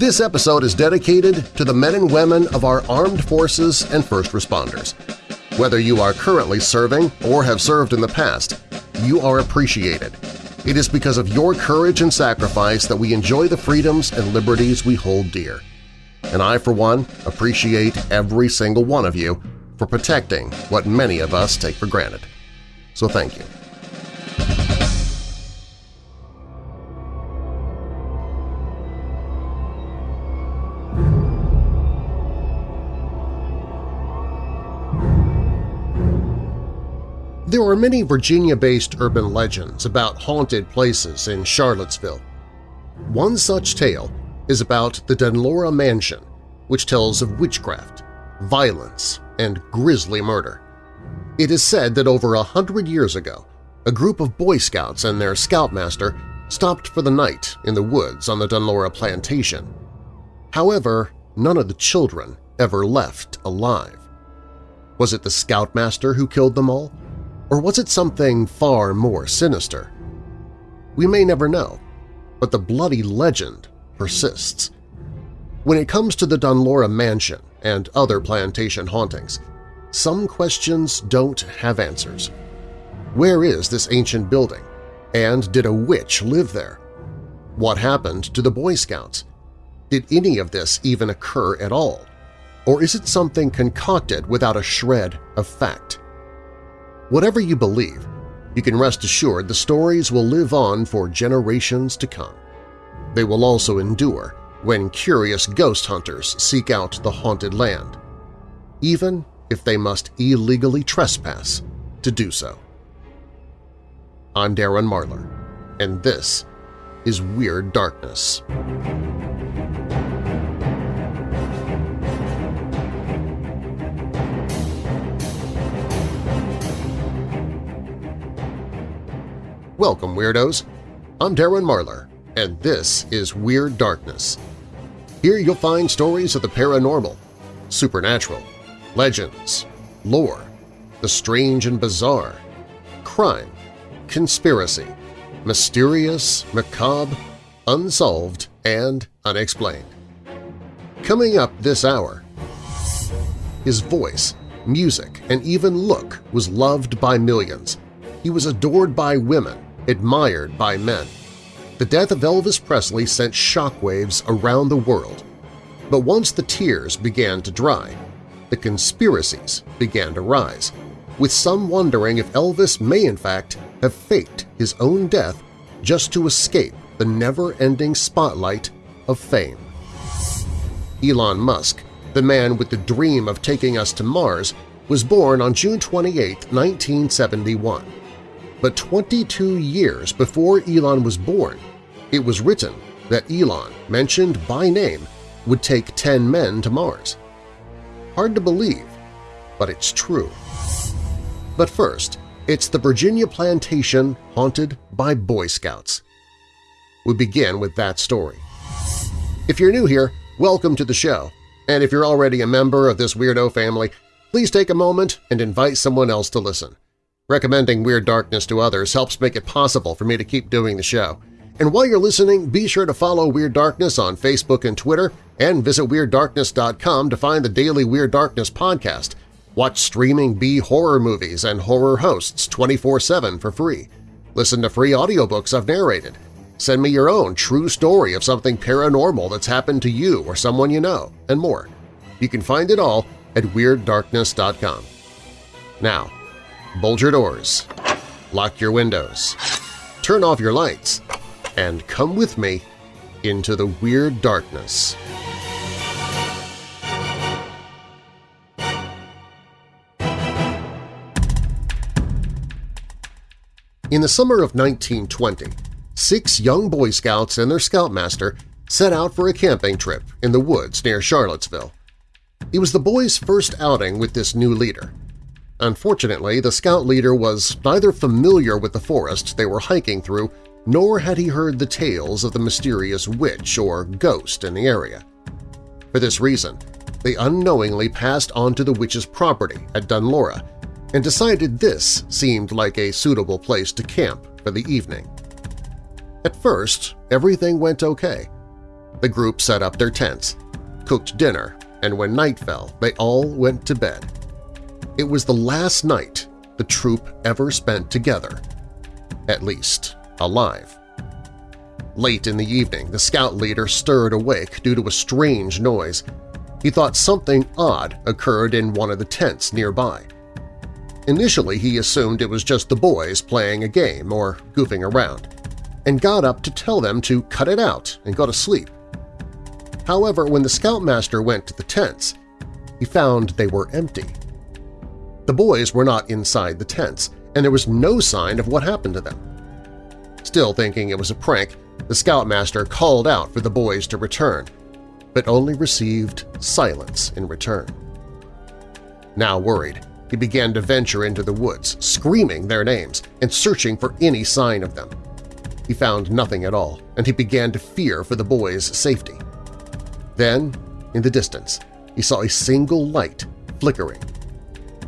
This episode is dedicated to the men and women of our armed forces and first responders. Whether you are currently serving or have served in the past, you are appreciated. It is because of your courage and sacrifice that we enjoy the freedoms and liberties we hold dear. And I, for one, appreciate every single one of you for protecting what many of us take for granted. So thank you. There are many Virginia-based urban legends about haunted places in Charlottesville. One such tale is about the Dunlora Mansion, which tells of witchcraft, violence, and grisly murder. It is said that over a hundred years ago, a group of Boy Scouts and their scoutmaster stopped for the night in the woods on the Dunlora plantation. However, none of the children ever left alive. Was it the scoutmaster who killed them all? Or was it something far more sinister? We may never know, but the bloody legend persists. When it comes to the Dunlora Mansion and other plantation hauntings, some questions don't have answers. Where is this ancient building? And did a witch live there? What happened to the Boy Scouts? Did any of this even occur at all? Or is it something concocted without a shred of fact? Whatever you believe, you can rest assured the stories will live on for generations to come. They will also endure when curious ghost hunters seek out the haunted land, even if they must illegally trespass to do so. I'm Darren Marlar, and this is Weird Darkness. Welcome, Weirdos! I'm Darren Marlar, and this is Weird Darkness. Here you'll find stories of the paranormal, supernatural, legends, lore, the strange and bizarre, crime, conspiracy, mysterious, macabre, unsolved, and unexplained. Coming up this hour, his voice, music, and even look was loved by millions. He was adored by women, admired by men. The death of Elvis Presley sent shockwaves around the world. But once the tears began to dry, the conspiracies began to rise, with some wondering if Elvis may in fact have faked his own death just to escape the never-ending spotlight of fame. Elon Musk, the man with the dream of taking us to Mars, was born on June 28, 1971. But 22 years before Elon was born, it was written that Elon, mentioned by name, would take 10 men to Mars. Hard to believe, but it's true. But first, it's the Virginia plantation haunted by Boy Scouts. We begin with that story. If you're new here, welcome to the show, and if you're already a member of this weirdo family, please take a moment and invite someone else to listen. Recommending Weird Darkness to others helps make it possible for me to keep doing the show. And while you're listening, be sure to follow Weird Darkness on Facebook and Twitter, and visit WeirdDarkness.com to find the daily Weird Darkness podcast. Watch streaming B-horror movies and horror hosts 24-7 for free. Listen to free audiobooks I've narrated. Send me your own true story of something paranormal that's happened to you or someone you know, and more. You can find it all at WeirdDarkness.com. Now, bolt your doors, lock your windows, turn off your lights, and come with me into the Weird Darkness. In the summer of 1920, six young Boy Scouts and their scoutmaster set out for a camping trip in the woods near Charlottesville. It was the boys' first outing with this new leader, Unfortunately, the scout leader was neither familiar with the forest they were hiking through nor had he heard the tales of the mysterious witch or ghost in the area. For this reason, they unknowingly passed onto the witch's property at Dunlora and decided this seemed like a suitable place to camp for the evening. At first, everything went okay. The group set up their tents, cooked dinner, and when night fell, they all went to bed. It was the last night the troop ever spent together, at least alive. Late in the evening, the scout leader stirred awake due to a strange noise. He thought something odd occurred in one of the tents nearby. Initially, he assumed it was just the boys playing a game or goofing around, and got up to tell them to cut it out and go to sleep. However, when the scoutmaster went to the tents, he found they were empty. The boys were not inside the tents, and there was no sign of what happened to them. Still thinking it was a prank, the scoutmaster called out for the boys to return, but only received silence in return. Now worried, he began to venture into the woods, screaming their names and searching for any sign of them. He found nothing at all, and he began to fear for the boys' safety. Then, in the distance, he saw a single light flickering.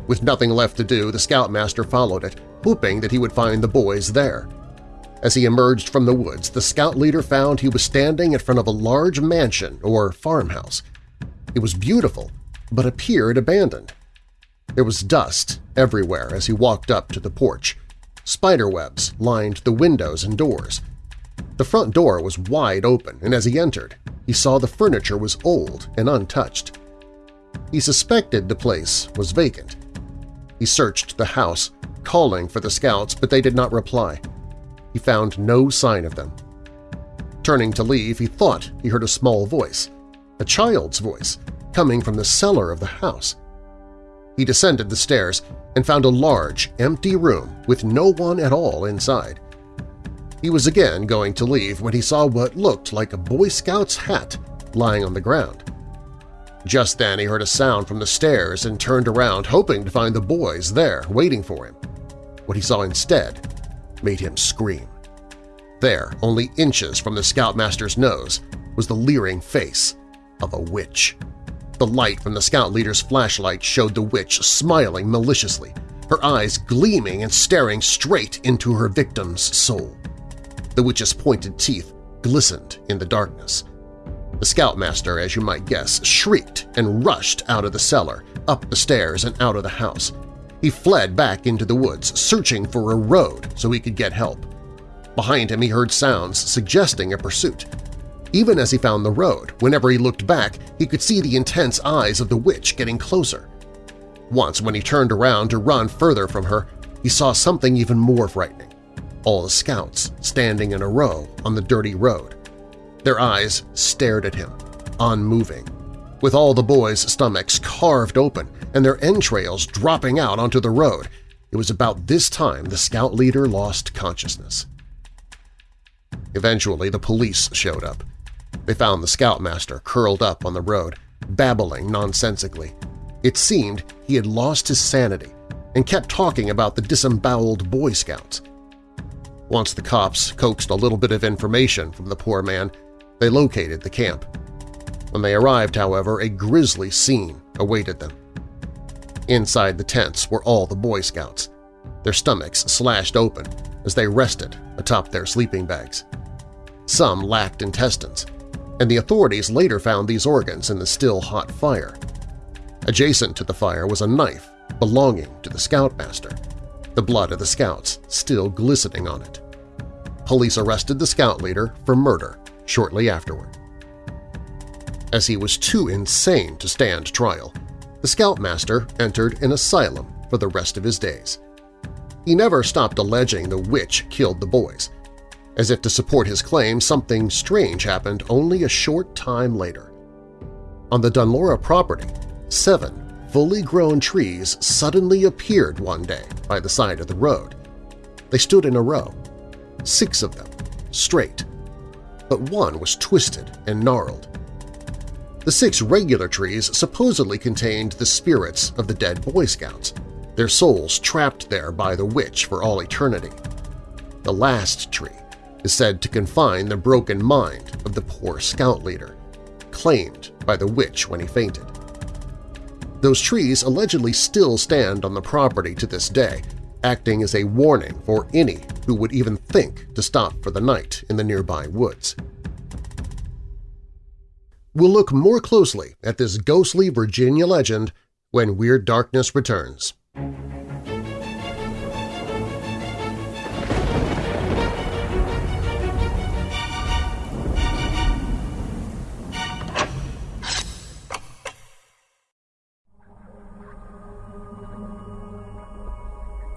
With nothing left to do, the scoutmaster followed it, hoping that he would find the boys there. As he emerged from the woods, the scout leader found he was standing in front of a large mansion or farmhouse. It was beautiful, but appeared abandoned. There was dust everywhere as he walked up to the porch. Spiderwebs lined the windows and doors. The front door was wide open, and as he entered, he saw the furniture was old and untouched. He suspected the place was vacant. He searched the house, calling for the scouts, but they did not reply. He found no sign of them. Turning to leave, he thought he heard a small voice, a child's voice, coming from the cellar of the house. He descended the stairs and found a large, empty room with no one at all inside. He was again going to leave when he saw what looked like a Boy Scout's hat lying on the ground. Just then he heard a sound from the stairs and turned around hoping to find the boys there waiting for him. What he saw instead made him scream. There, only inches from the Scoutmaster's nose, was the leering face of a witch. The light from the Scout leader's flashlight showed the witch smiling maliciously, her eyes gleaming and staring straight into her victim's soul. The witch's pointed teeth glistened in the darkness. The Scoutmaster, as you might guess, shrieked and rushed out of the cellar, up the stairs and out of the house. He fled back into the woods, searching for a road so he could get help. Behind him he heard sounds suggesting a pursuit. Even as he found the road, whenever he looked back, he could see the intense eyes of the witch getting closer. Once, when he turned around to run further from her, he saw something even more frightening. All the scouts standing in a row on the dirty road. Their eyes stared at him, unmoving, with all the boys' stomachs carved open and their entrails dropping out onto the road. It was about this time the scout leader lost consciousness. Eventually, the police showed up. They found the scoutmaster curled up on the road, babbling nonsensically. It seemed he had lost his sanity and kept talking about the disemboweled Boy Scouts. Once the cops coaxed a little bit of information from the poor man, they located the camp. When they arrived, however, a grisly scene awaited them. Inside the tents were all the Boy Scouts, their stomachs slashed open as they rested atop their sleeping bags. Some lacked intestines, and the authorities later found these organs in the still hot fire. Adjacent to the fire was a knife belonging to the Scoutmaster, the blood of the Scouts still glistening on it. Police arrested the Scout leader for murder shortly afterward. As he was too insane to stand trial, the Scoutmaster entered an asylum for the rest of his days. He never stopped alleging the witch killed the boys, as if to support his claim, something strange happened only a short time later. On the Dunlora property, seven fully grown trees suddenly appeared one day by the side of the road. They stood in a row, six of them, straight, but one was twisted and gnarled. The six regular trees supposedly contained the spirits of the dead Boy Scouts, their souls trapped there by the witch for all eternity. The last tree is said to confine the broken mind of the poor scout leader, claimed by the witch when he fainted. Those trees allegedly still stand on the property to this day, acting as a warning for any who would even think to stop for the night in the nearby woods. we'll look more closely at this ghostly Virginia legend when Weird Darkness returns.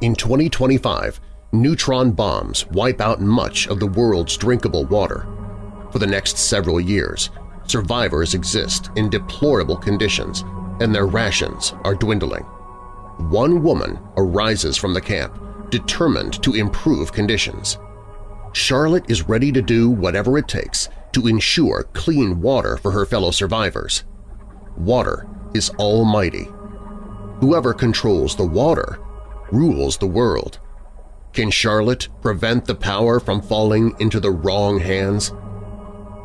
In 2025, neutron bombs wipe out much of the world's drinkable water. For the next several years, survivors exist in deplorable conditions and their rations are dwindling. One woman arises from the camp, determined to improve conditions. Charlotte is ready to do whatever it takes to ensure clean water for her fellow survivors. Water is almighty. Whoever controls the water rules the world. Can Charlotte prevent the power from falling into the wrong hands?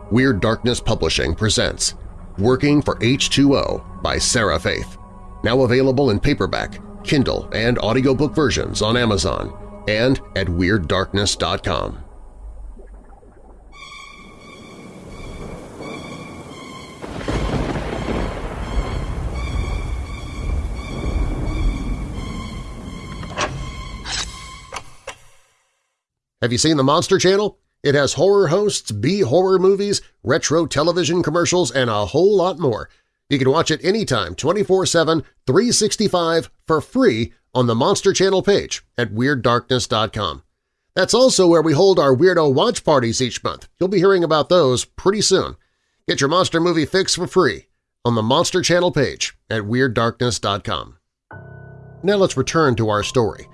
Weird Darkness Publishing presents Working for H2O by Sarah Faith, now available in paperback, Kindle, and audiobook versions on Amazon and at WeirdDarkness.com. Have you seen the Monster Channel? It has horror hosts, B-horror movies, retro television commercials, and a whole lot more. You can watch it anytime, 24-7, 365 for free on the Monster Channel page at WeirdDarkness.com. That's also where we hold our Weirdo Watch Parties each month. You'll be hearing about those pretty soon. Get your monster movie fix for free on the Monster Channel page at WeirdDarkness.com. Now let's return to our story.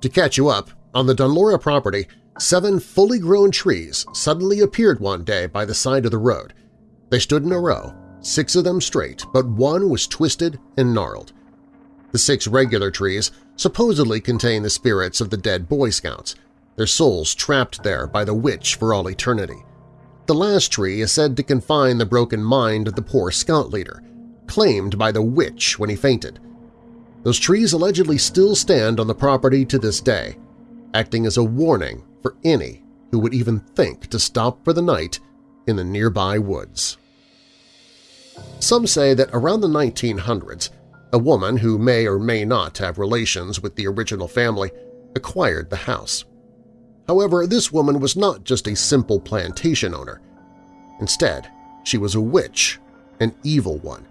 To catch you up, on the Dunlora property, Seven fully grown trees suddenly appeared one day by the side of the road. They stood in a row, six of them straight, but one was twisted and gnarled. The six regular trees supposedly contain the spirits of the dead Boy Scouts, their souls trapped there by the witch for all eternity. The last tree is said to confine the broken mind of the poor scout leader, claimed by the witch when he fainted. Those trees allegedly still stand on the property to this day, acting as a warning for any who would even think to stop for the night in the nearby woods. Some say that around the 1900s, a woman who may or may not have relations with the original family acquired the house. However, this woman was not just a simple plantation owner. Instead, she was a witch, an evil one.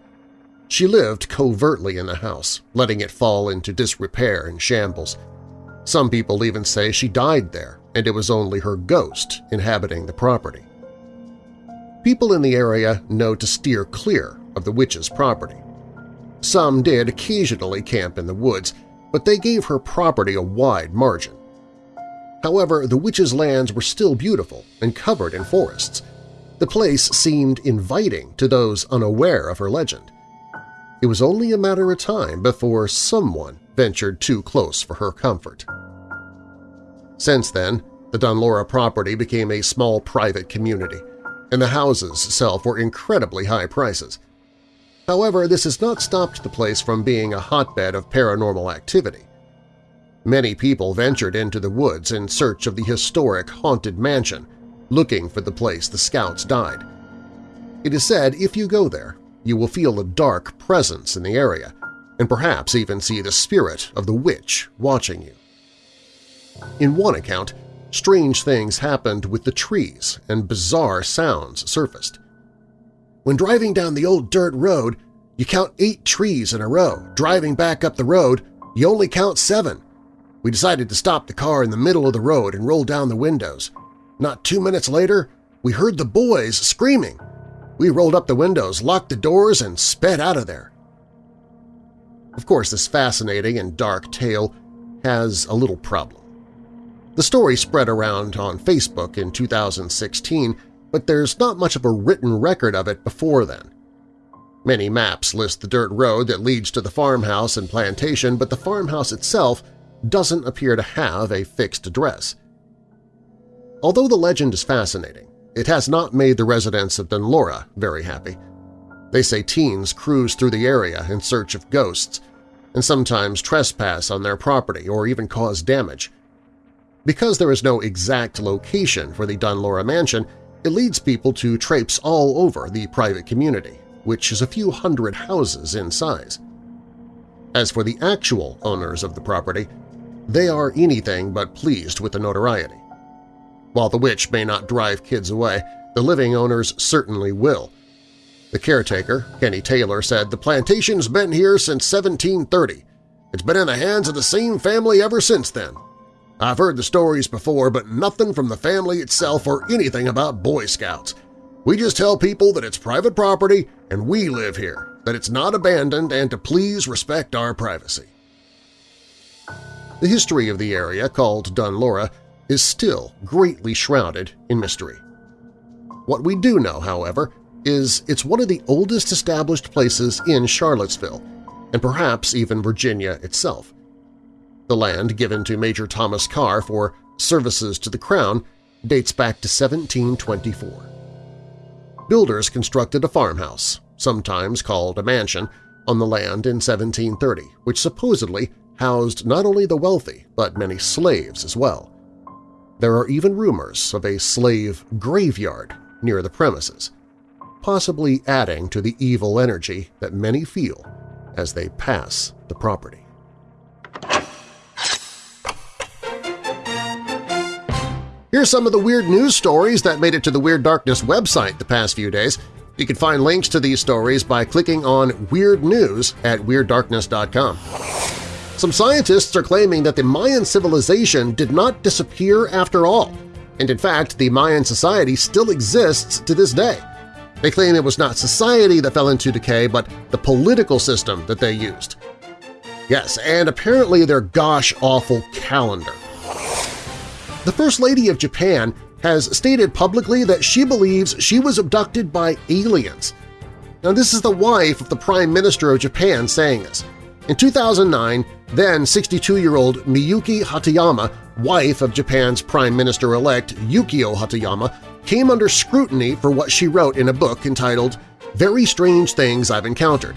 She lived covertly in the house, letting it fall into disrepair and shambles. Some people even say she died there and it was only her ghost inhabiting the property. People in the area know to steer clear of the witch's property. Some did occasionally camp in the woods, but they gave her property a wide margin. However, the witch's lands were still beautiful and covered in forests. The place seemed inviting to those unaware of her legend. It was only a matter of time before someone ventured too close for her comfort. Since then, the Dunlora property became a small private community, and the houses sell for incredibly high prices. However, this has not stopped the place from being a hotbed of paranormal activity. Many people ventured into the woods in search of the historic haunted mansion, looking for the place the scouts died. It is said if you go there, you will feel a dark presence in the area, and perhaps even see the spirit of the witch watching you. In one account, strange things happened with the trees and bizarre sounds surfaced. When driving down the old dirt road, you count eight trees in a row. Driving back up the road, you only count seven. We decided to stop the car in the middle of the road and roll down the windows. Not two minutes later, we heard the boys screaming. We rolled up the windows, locked the doors, and sped out of there. Of course, this fascinating and dark tale has a little problem. The story spread around on Facebook in 2016, but there's not much of a written record of it before then. Many maps list the dirt road that leads to the farmhouse and plantation, but the farmhouse itself doesn't appear to have a fixed address. Although the legend is fascinating, it has not made the residents of Dunlora very happy. They say teens cruise through the area in search of ghosts and sometimes trespass on their property or even cause damage. Because there is no exact location for the Dunlora mansion, it leads people to traipse all over the private community, which is a few hundred houses in size. As for the actual owners of the property, they are anything but pleased with the notoriety. While the witch may not drive kids away, the living owners certainly will. The caretaker, Kenny Taylor, said the plantation's been here since 1730. It's been in the hands of the same family ever since then. I've heard the stories before, but nothing from the family itself or anything about Boy Scouts. We just tell people that it's private property and we live here, that it's not abandoned and to please respect our privacy. The history of the area, called Dunlora, is still greatly shrouded in mystery. What we do know, however, is it's one of the oldest established places in Charlottesville, and perhaps even Virginia itself. The land given to Major Thomas Carr for services to the Crown dates back to 1724. Builders constructed a farmhouse, sometimes called a mansion, on the land in 1730, which supposedly housed not only the wealthy but many slaves as well. There are even rumors of a slave graveyard near the premises, possibly adding to the evil energy that many feel as they pass the property. Here's some of the weird news stories that made it to the Weird Darkness website the past few days. You can find links to these stories by clicking on Weird News at WeirdDarkness.com. Some scientists are claiming that the Mayan civilization did not disappear after all, and in fact the Mayan society still exists to this day. They claim it was not society that fell into decay, but the political system that they used. Yes, and apparently their gosh-awful calendar. The First Lady of Japan has stated publicly that she believes she was abducted by aliens. Now this is the wife of the Prime Minister of Japan saying this. In 2009, then 62-year-old Miyuki Hatoyama, wife of Japan's Prime Minister-elect Yukio Hatoyama, came under scrutiny for what she wrote in a book entitled Very Strange Things I've Encountered.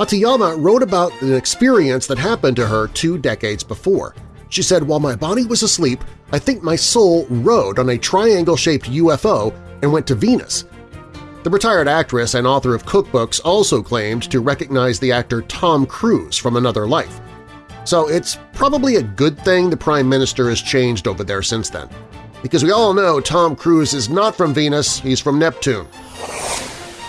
Hatoyama wrote about an experience that happened to her two decades before. She said, while my body was asleep, I think my soul rode on a triangle-shaped UFO and went to Venus. The retired actress and author of cookbooks also claimed to recognize the actor Tom Cruise from another life. So it's probably a good thing the Prime Minister has changed over there since then. Because we all know Tom Cruise is not from Venus, he's from Neptune.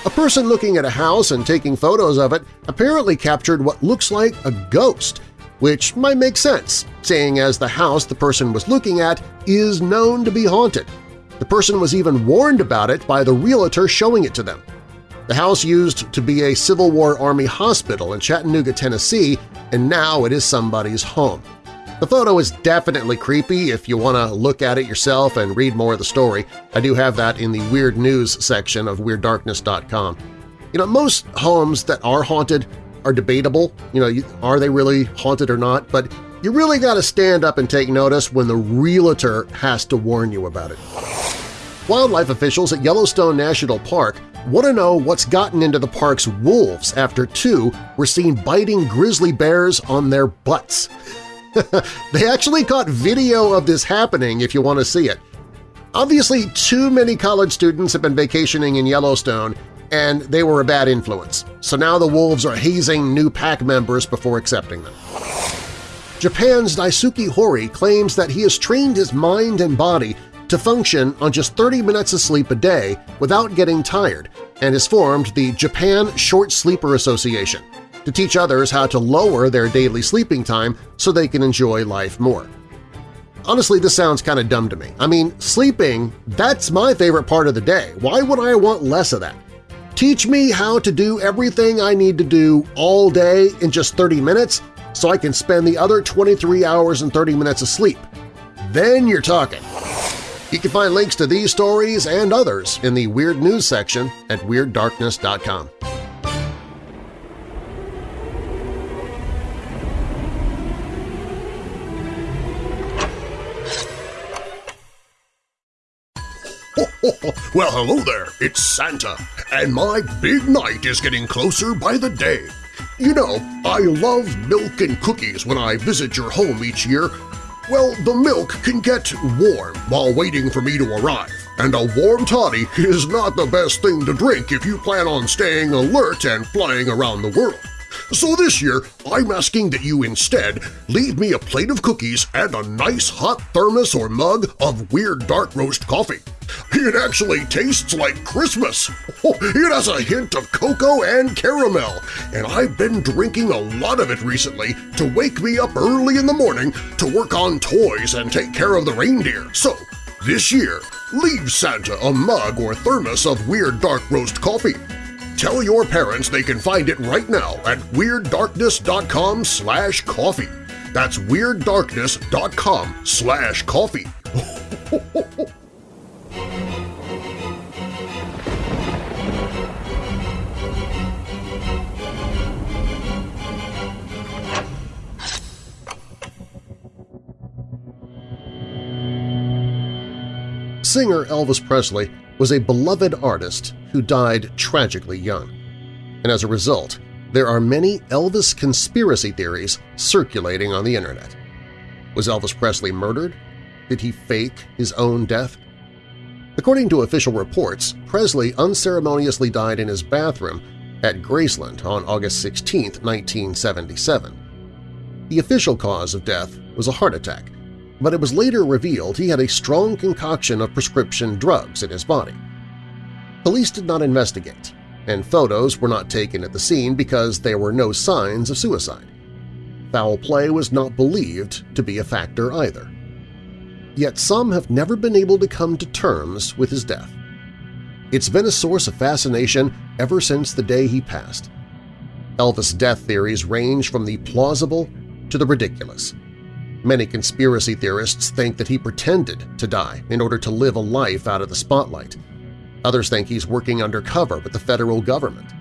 A person looking at a house and taking photos of it apparently captured what looks like a ghost, which might make sense, seeing as the house the person was looking at is known to be haunted. The person was even warned about it by the realtor showing it to them. The house used to be a Civil War Army hospital in Chattanooga, Tennessee, and now it is somebody's home. The photo is definitely creepy if you want to look at it yourself and read more of the story. I do have that in the Weird News section of WeirdDarkness.com. You know, most homes that are haunted are debatable. You know, are they really haunted or not? But you really got to stand up and take notice when the realtor has to warn you about it. Wildlife officials at Yellowstone National Park want to know what's gotten into the park's wolves after two were seen biting grizzly bears on their butts. they actually caught video of this happening if you want to see it. Obviously, too many college students have been vacationing in Yellowstone and they were a bad influence, so now the wolves are hazing new pack members before accepting them. Japan's Daisuke Hori claims that he has trained his mind and body to function on just 30 minutes of sleep a day without getting tired and has formed the Japan Short Sleeper Association to teach others how to lower their daily sleeping time so they can enjoy life more. Honestly, this sounds kind of dumb to me. I mean, sleeping, that's my favorite part of the day. Why would I want less of that? Teach me how to do everything I need to do all day in just 30 minutes so I can spend the other 23 hours and 30 minutes asleep. Then you're talking. You can find links to these stories and others in the Weird News section at WeirdDarkness.com. well, hello there, it's Santa, and my big night is getting closer by the day. You know, I love milk and cookies when I visit your home each year. Well, the milk can get warm while waiting for me to arrive, and a warm toddy is not the best thing to drink if you plan on staying alert and flying around the world. So this year, I'm asking that you instead leave me a plate of cookies and a nice hot thermos or mug of Weird Dark Roast coffee. It actually tastes like Christmas! It has a hint of cocoa and caramel, and I've been drinking a lot of it recently to wake me up early in the morning to work on toys and take care of the reindeer. So, this year, leave Santa a mug or thermos of Weird Dark Roast coffee. Tell your parents they can find it right now at WeirdDarkness.com slash coffee. That's WeirdDarkness.com slash coffee. Singer Elvis Presley was a beloved artist who died tragically young. And as a result, there are many Elvis conspiracy theories circulating on the Internet. Was Elvis Presley murdered? Did he fake his own death? According to official reports, Presley unceremoniously died in his bathroom at Graceland on August 16, 1977. The official cause of death was a heart attack, but it was later revealed he had a strong concoction of prescription drugs in his body. Police did not investigate, and photos were not taken at the scene because there were no signs of suicide. Foul play was not believed to be a factor either. Yet some have never been able to come to terms with his death. It's been a source of fascination ever since the day he passed. Elvis' death theories range from the plausible to the ridiculous. Many conspiracy theorists think that he pretended to die in order to live a life out of the spotlight. Others think he's working undercover with the federal government.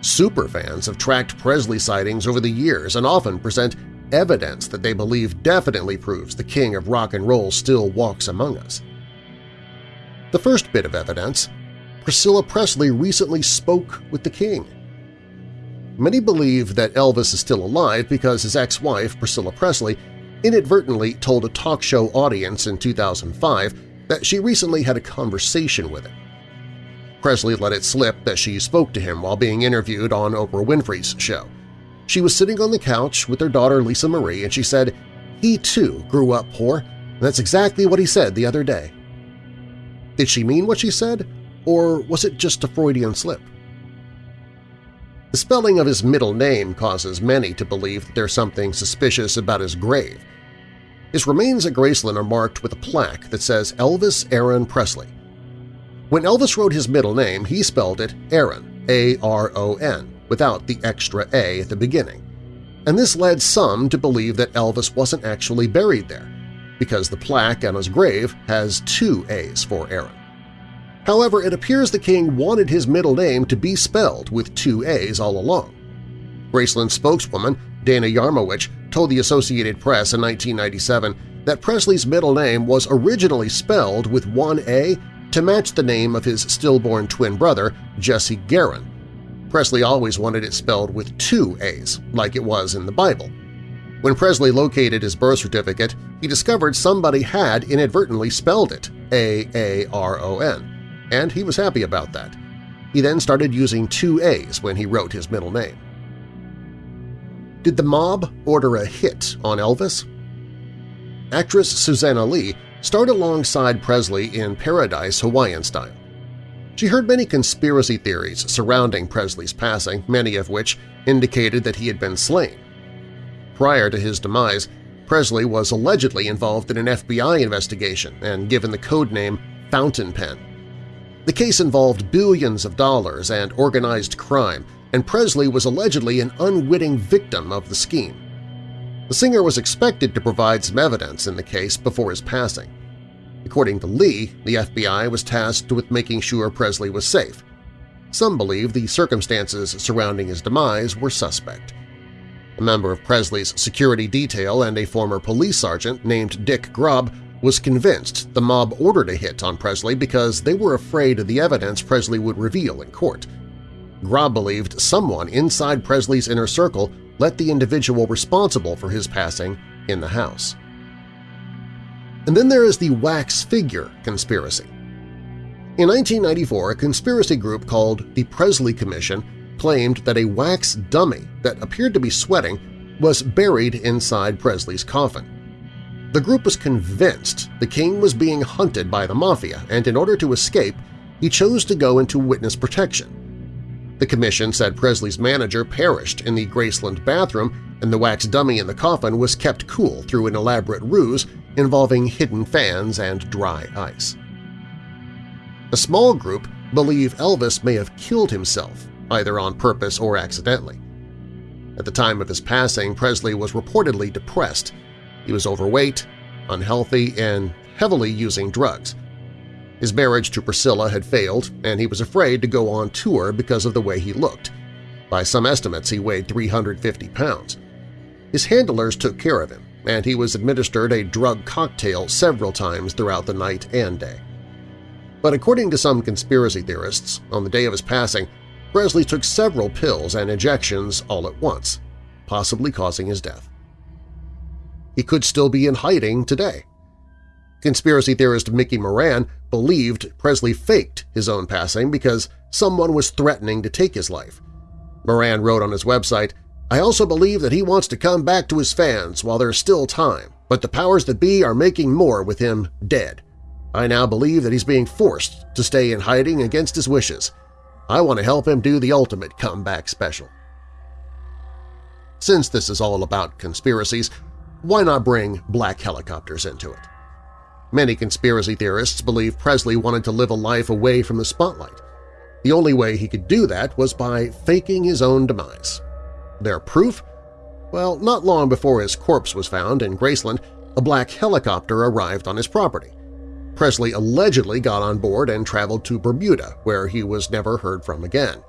Superfans have tracked Presley sightings over the years and often present evidence that they believe definitely proves the king of rock and roll still walks among us. The first bit of evidence – Priscilla Presley recently spoke with the king. Many believe that Elvis is still alive because his ex-wife, Priscilla Presley, inadvertently told a talk show audience in 2005 that she recently had a conversation with him. Presley let it slip that she spoke to him while being interviewed on Oprah Winfrey's show. She was sitting on the couch with her daughter Lisa Marie and she said, he too grew up poor, and that's exactly what he said the other day. Did she mean what she said, or was it just a Freudian slip? The spelling of his middle name causes many to believe that there's something suspicious about his grave. His remains at Graceland are marked with a plaque that says Elvis Aaron Presley. When Elvis wrote his middle name, he spelled it Aaron, A-R-O-N, without the extra A at the beginning. And this led some to believe that Elvis wasn't actually buried there, because the plaque on his grave has two A's for Aaron. However, it appears the king wanted his middle name to be spelled with two A's all along. Graceland spokeswoman Dana Yarmowich told the Associated Press in 1997 that Presley's middle name was originally spelled with one A to match the name of his stillborn twin brother, Jesse Garon. Presley always wanted it spelled with two A's, like it was in the Bible. When Presley located his birth certificate, he discovered somebody had inadvertently spelled it A-A-R-O-N and he was happy about that. He then started using two A's when he wrote his middle name. Did the mob order a hit on Elvis? Actress Suzanna Leigh starred alongside Presley in Paradise Hawaiian Style. She heard many conspiracy theories surrounding Presley's passing, many of which indicated that he had been slain. Prior to his demise, Presley was allegedly involved in an FBI investigation and given the code name Fountain Pen. The case involved billions of dollars and organized crime, and Presley was allegedly an unwitting victim of the scheme. The singer was expected to provide some evidence in the case before his passing. According to Leigh, the FBI was tasked with making sure Presley was safe. Some believe the circumstances surrounding his demise were suspect. A member of Presley's security detail and a former police sergeant named Dick Grob was convinced the mob ordered a hit on Presley because they were afraid of the evidence Presley would reveal in court. Grob believed someone inside Presley's inner circle let the individual responsible for his passing in the house. And then there is the wax figure conspiracy. In 1994, a conspiracy group called the Presley Commission claimed that a wax dummy that appeared to be sweating was buried inside Presley's coffin. The group was convinced the king was being hunted by the mafia, and in order to escape, he chose to go into witness protection. The commission said Presley's manager perished in the Graceland bathroom and the wax dummy in the coffin was kept cool through an elaborate ruse involving hidden fans and dry ice. A small group believe Elvis may have killed himself, either on purpose or accidentally. At the time of his passing, Presley was reportedly depressed. He was overweight, unhealthy, and heavily using drugs. His marriage to Priscilla had failed, and he was afraid to go on tour because of the way he looked. By some estimates, he weighed 350 pounds. His handlers took care of him, and he was administered a drug cocktail several times throughout the night and day. But according to some conspiracy theorists, on the day of his passing, Presley took several pills and injections all at once, possibly causing his death. He could still be in hiding today. Conspiracy theorist Mickey Moran believed Presley faked his own passing because someone was threatening to take his life. Moran wrote on his website, I also believe that he wants to come back to his fans while there's still time, but the powers that be are making more with him dead. I now believe that he's being forced to stay in hiding against his wishes. I want to help him do the ultimate comeback special. Since this is all about conspiracies, why not bring black helicopters into it? Many conspiracy theorists believe Presley wanted to live a life away from the spotlight. The only way he could do that was by faking his own demise. Their proof? Well, not long before his corpse was found in Graceland, a black helicopter arrived on his property. Presley allegedly got on board and traveled to Bermuda, where he was never heard from again.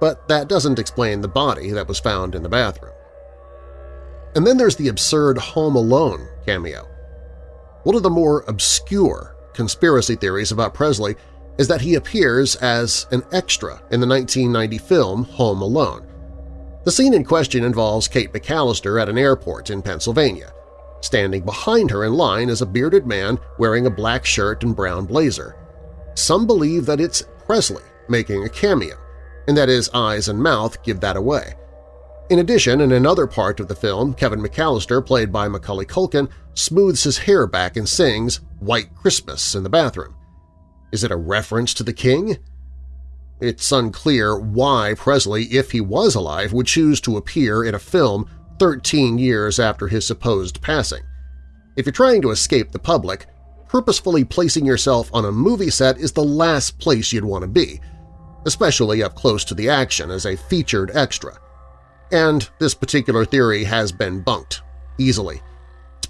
But that doesn't explain the body that was found in the bathroom. And then there's the absurd Home Alone cameo. One of the more obscure conspiracy theories about Presley is that he appears as an extra in the 1990 film Home Alone. The scene in question involves Kate McAllister at an airport in Pennsylvania. Standing behind her in line is a bearded man wearing a black shirt and brown blazer. Some believe that it's Presley making a cameo, and that his eyes and mouth give that away. In addition, in another part of the film, Kevin McAllister, played by Macaulay Culkin, smooths his hair back and sings White Christmas in the bathroom. Is it a reference to the king? It's unclear why Presley, if he was alive, would choose to appear in a film 13 years after his supposed passing. If you're trying to escape the public, purposefully placing yourself on a movie set is the last place you'd want to be, especially up close to the action as a featured extra and this particular theory has been bunked, easily.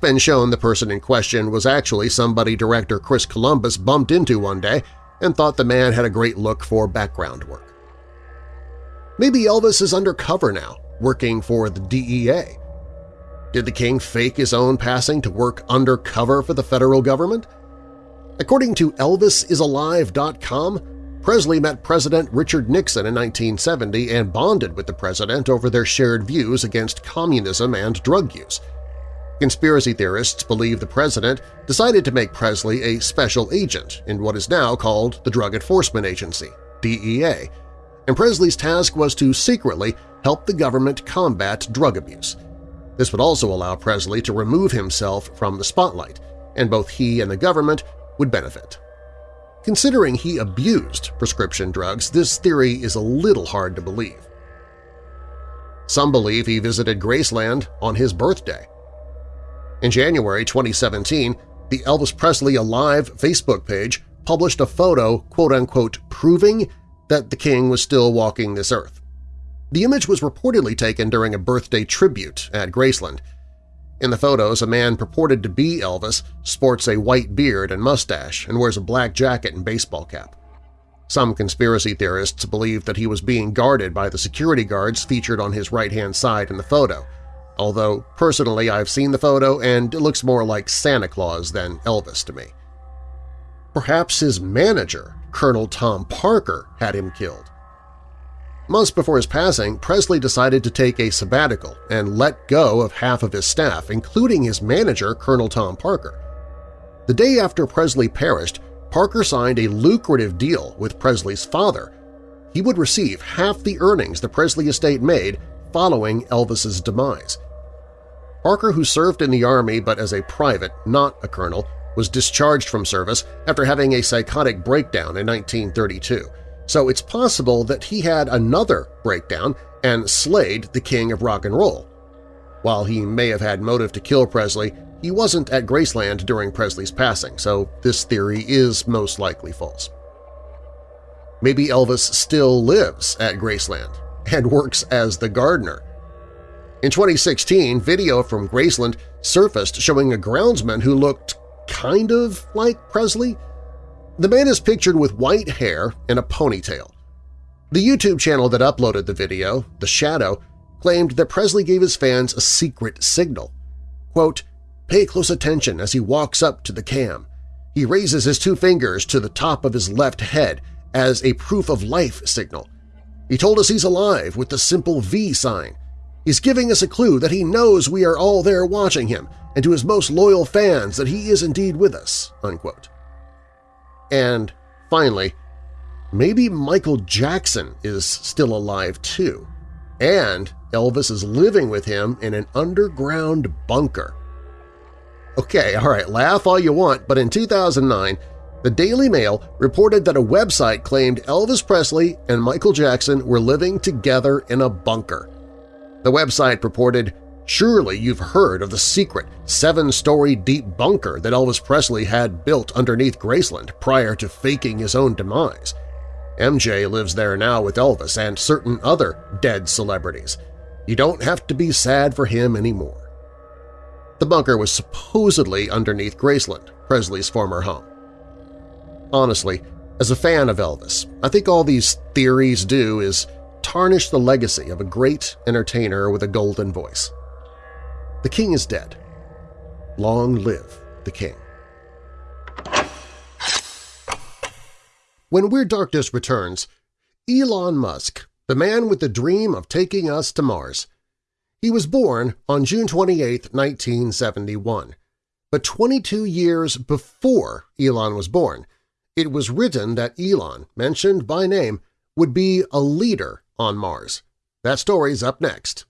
Been shown the person in question was actually somebody director Chris Columbus bumped into one day and thought the man had a great look for background work. Maybe Elvis is undercover now, working for the DEA. Did the king fake his own passing to work undercover for the federal government? According to ElvisIsAlive.com, Presley met President Richard Nixon in 1970 and bonded with the president over their shared views against communism and drug use. Conspiracy theorists believe the president decided to make Presley a special agent in what is now called the Drug Enforcement Agency, DEA, and Presley's task was to secretly help the government combat drug abuse. This would also allow Presley to remove himself from the spotlight, and both he and the government would benefit. Considering he abused prescription drugs, this theory is a little hard to believe. Some believe he visited Graceland on his birthday. In January 2017, the Elvis Presley Alive Facebook page published a photo quote-unquote proving that the king was still walking this earth. The image was reportedly taken during a birthday tribute at Graceland, in the photos, a man purported to be Elvis sports a white beard and mustache and wears a black jacket and baseball cap. Some conspiracy theorists believe that he was being guarded by the security guards featured on his right-hand side in the photo, although personally I've seen the photo and it looks more like Santa Claus than Elvis to me. Perhaps his manager, Colonel Tom Parker, had him killed. Months before his passing, Presley decided to take a sabbatical and let go of half of his staff, including his manager, Colonel Tom Parker. The day after Presley perished, Parker signed a lucrative deal with Presley's father. He would receive half the earnings the Presley estate made following Elvis's demise. Parker, who served in the Army but as a private, not a colonel, was discharged from service after having a psychotic breakdown in 1932, so it's possible that he had another breakdown and slayed the king of rock and roll. While he may have had motive to kill Presley, he wasn't at Graceland during Presley's passing, so this theory is most likely false. Maybe Elvis still lives at Graceland and works as the gardener. In 2016, video from Graceland surfaced showing a groundsman who looked kind of like Presley. The man is pictured with white hair and a ponytail. The YouTube channel that uploaded the video, The Shadow, claimed that Presley gave his fans a secret signal. Quote, Pay close attention as he walks up to the cam. He raises his two fingers to the top of his left head as a proof of life signal. He told us he's alive with the simple V sign. He's giving us a clue that he knows we are all there watching him and to his most loyal fans that he is indeed with us." Unquote. And finally, maybe Michael Jackson is still alive too, and Elvis is living with him in an underground bunker. Okay, all right, laugh all you want, but in 2009, the Daily Mail reported that a website claimed Elvis Presley and Michael Jackson were living together in a bunker. The website purported, Surely you've heard of the secret seven-story deep bunker that Elvis Presley had built underneath Graceland prior to faking his own demise. MJ lives there now with Elvis and certain other dead celebrities. You don't have to be sad for him anymore. The bunker was supposedly underneath Graceland, Presley's former home. Honestly, as a fan of Elvis, I think all these theories do is tarnish the legacy of a great entertainer with a golden voice. The king is dead. Long live the king. When Weird Darkness returns, Elon Musk, the man with the dream of taking us to Mars. He was born on June 28, 1971. But 22 years before Elon was born, it was written that Elon, mentioned by name, would be a leader on Mars. That story's up next.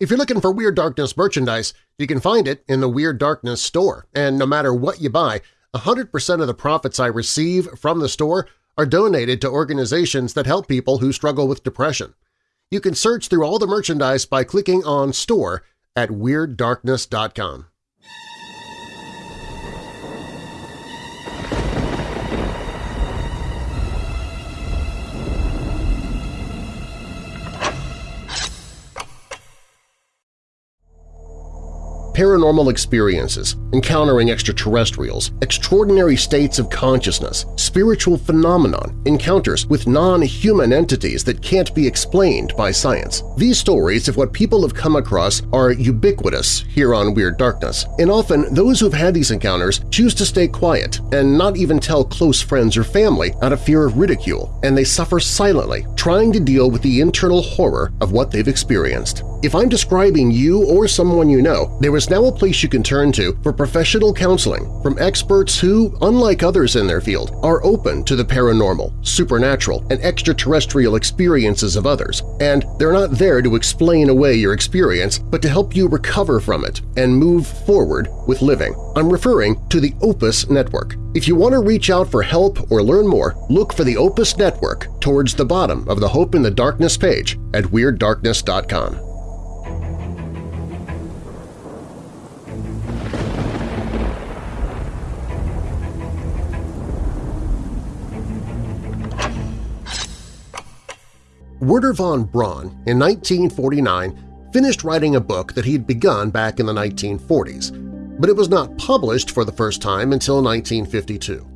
If you're looking for Weird Darkness merchandise, you can find it in the Weird Darkness store, and no matter what you buy, 100% of the profits I receive from the store are donated to organizations that help people who struggle with depression. You can search through all the merchandise by clicking on Store at WeirdDarkness.com. paranormal experiences, encountering extraterrestrials, extraordinary states of consciousness, spiritual phenomenon, encounters with non-human entities that can't be explained by science. These stories of what people have come across are ubiquitous here on Weird Darkness, and often those who've had these encounters choose to stay quiet and not even tell close friends or family out of fear of ridicule, and they suffer silently, trying to deal with the internal horror of what they've experienced. If I'm describing you or someone you know, there is now a place you can turn to for professional counseling from experts who, unlike others in their field, are open to the paranormal, supernatural, and extraterrestrial experiences of others, and they're not there to explain away your experience but to help you recover from it and move forward with living. I'm referring to the Opus Network. If you want to reach out for help or learn more, look for the Opus Network towards the bottom of the Hope in the Darkness page at WeirdDarkness.com. Wernher von Braun, in 1949, finished writing a book that he'd begun back in the 1940s, but it was not published for the first time until 1952.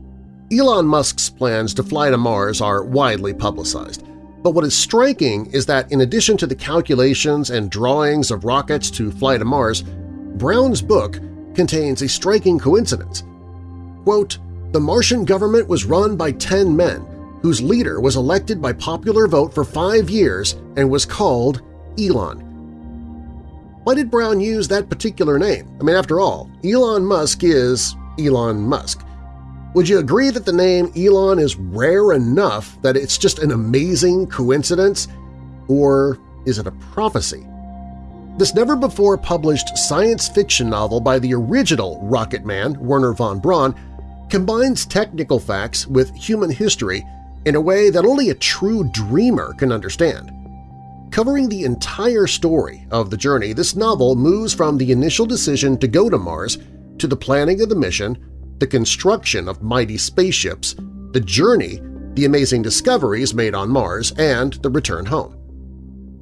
Elon Musk's plans to fly to Mars are widely publicized, but what is striking is that in addition to the calculations and drawings of rockets to fly to Mars, Braun's book contains a striking coincidence. Quote, the Martian government was run by 10 men whose leader was elected by popular vote for five years and was called Elon. Why did Braun use that particular name? I mean, after all, Elon Musk is, Elon Musk. Would you agree that the name Elon is rare enough that it's just an amazing coincidence? Or is it a prophecy? This never-before-published science fiction novel by the original Rocket Man, Wernher von Braun, combines technical facts with human history in a way that only a true dreamer can understand. Covering the entire story of the journey, this novel moves from the initial decision to go to Mars to the planning of the mission, the construction of mighty spaceships, the journey, the amazing discoveries made on Mars, and the return home.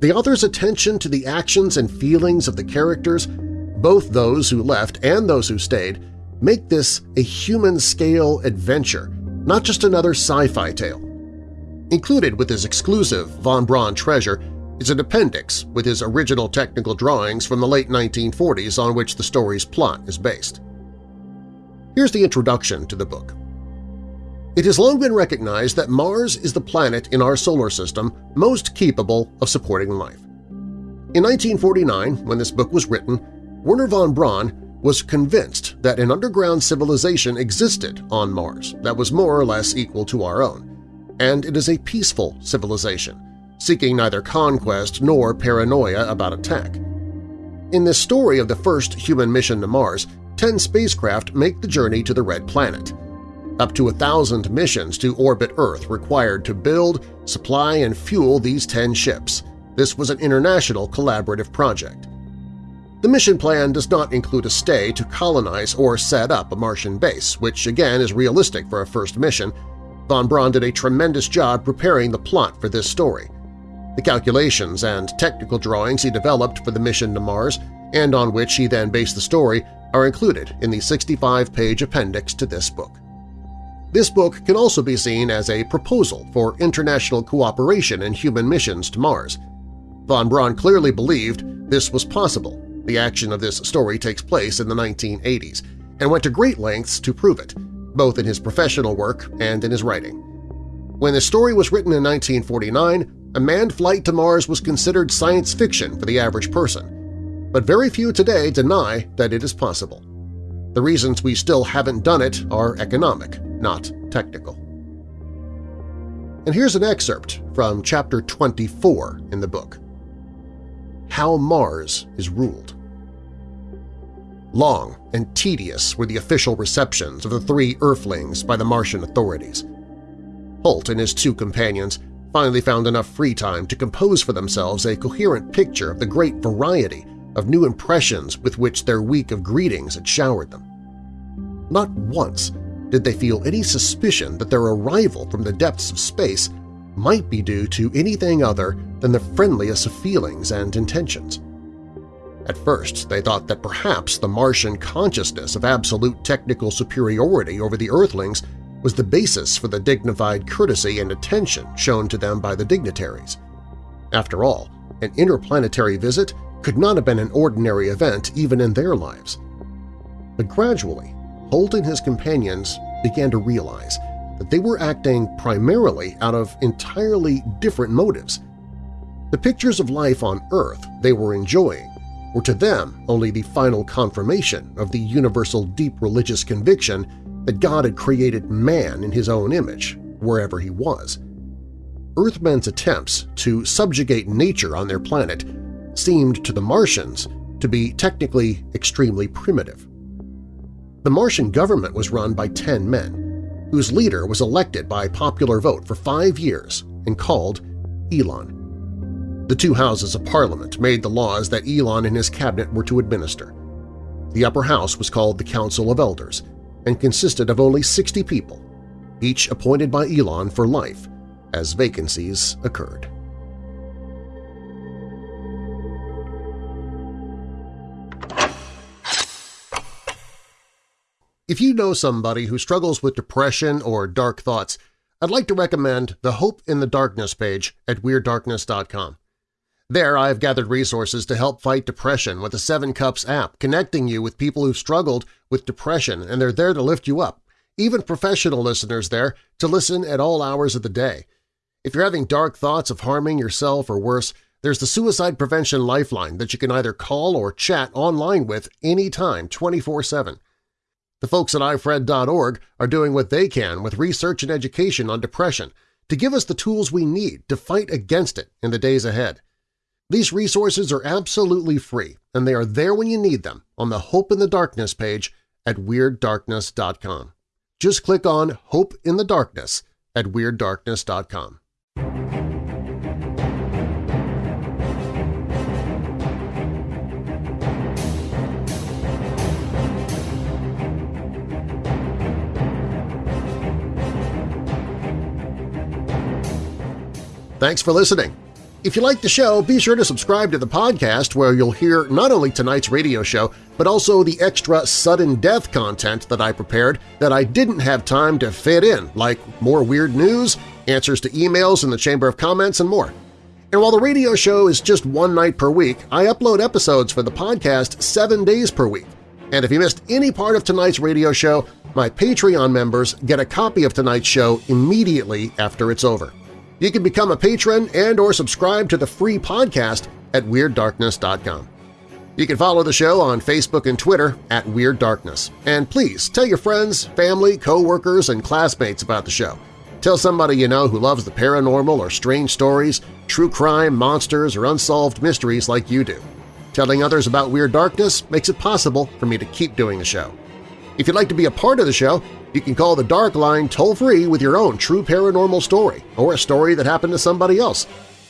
The author's attention to the actions and feelings of the characters, both those who left and those who stayed, make this a human-scale adventure, not just another sci-fi tale. Included with his exclusive Von Braun treasure is an appendix with his original technical drawings from the late 1940s on which the story's plot is based. Here's the introduction to the book. It has long been recognized that Mars is the planet in our solar system most capable of supporting life. In 1949, when this book was written, Wernher von Braun was convinced that an underground civilization existed on Mars that was more or less equal to our own, and it is a peaceful civilization seeking neither conquest nor paranoia about attack. In this story of the first human mission to Mars, 10 spacecraft make the journey to the Red Planet. Up to a thousand missions to orbit Earth required to build, supply, and fuel these 10 ships. This was an international collaborative project. The mission plan does not include a stay to colonize or set up a Martian base, which again is realistic for a first mission. Von Braun did a tremendous job preparing the plot for this story. The calculations and technical drawings he developed for the mission to Mars and on which he then based the story are included in the 65-page appendix to this book. This book can also be seen as a proposal for international cooperation in human missions to Mars. Von Braun clearly believed this was possible. The action of this story takes place in the 1980s and went to great lengths to prove it, both in his professional work and in his writing. When the story was written in 1949, a manned flight to Mars was considered science fiction for the average person, but very few today deny that it is possible. The reasons we still haven't done it are economic, not technical. And here's an excerpt from Chapter 24 in the book. How Mars is Ruled Long and tedious were the official receptions of the three Earthlings by the Martian authorities. Holt and his two companions finally found enough free time to compose for themselves a coherent picture of the great variety of new impressions with which their week of greetings had showered them. Not once did they feel any suspicion that their arrival from the depths of space might be due to anything other than the friendliest of feelings and intentions. At first, they thought that perhaps the Martian consciousness of absolute technical superiority over the Earthlings was the basis for the dignified courtesy and attention shown to them by the dignitaries. After all, an interplanetary visit could not have been an ordinary event even in their lives. But gradually, Holt and his companions began to realize that they were acting primarily out of entirely different motives. The pictures of life on Earth they were enjoying were to them only the final confirmation of the universal deep religious conviction that God had created man in his own image, wherever he was. Earthmen's attempts to subjugate nature on their planet seemed to the Martians to be technically extremely primitive. The Martian government was run by ten men, whose leader was elected by popular vote for five years and called Elon. The two houses of parliament made the laws that Elon and his cabinet were to administer. The upper house was called the Council of Elders, and consisted of only 60 people, each appointed by Elon for life, as vacancies occurred. If you know somebody who struggles with depression or dark thoughts, I'd like to recommend the Hope in the Darkness page at WeirdDarkness.com. There I've gathered resources to help fight depression with the Seven Cups app, connecting you with people who've struggled with depression and they're there to lift you up, even professional listeners there to listen at all hours of the day. If you're having dark thoughts of harming yourself or worse, there's the Suicide Prevention Lifeline that you can either call or chat online with anytime 24-7. The folks at ifred.org are doing what they can with research and education on depression to give us the tools we need to fight against it in the days ahead. These resources are absolutely free, and they are there when you need them on the Hope in the Darkness page at WeirdDarkness.com. Just click on Hope in the Darkness at WeirdDarkness.com. Thanks for listening. If you like the show, be sure to subscribe to the podcast where you'll hear not only tonight's radio show, but also the extra sudden death content that I prepared that I didn't have time to fit in, like more weird news, answers to emails in the Chamber of Comments, and more. And while the radio show is just one night per week, I upload episodes for the podcast seven days per week. And if you missed any part of tonight's radio show, my Patreon members get a copy of tonight's show immediately after it's over. You can become a patron and or subscribe to the free podcast at WeirdDarkness.com. You can follow the show on Facebook and Twitter at Weird Darkness. And please tell your friends, family, co-workers, and classmates about the show. Tell somebody you know who loves the paranormal or strange stories, true crime, monsters, or unsolved mysteries like you do. Telling others about Weird Darkness makes it possible for me to keep doing the show. If you'd like to be a part of the show, you can call the Dark Line toll-free with your own true paranormal story or a story that happened to somebody else.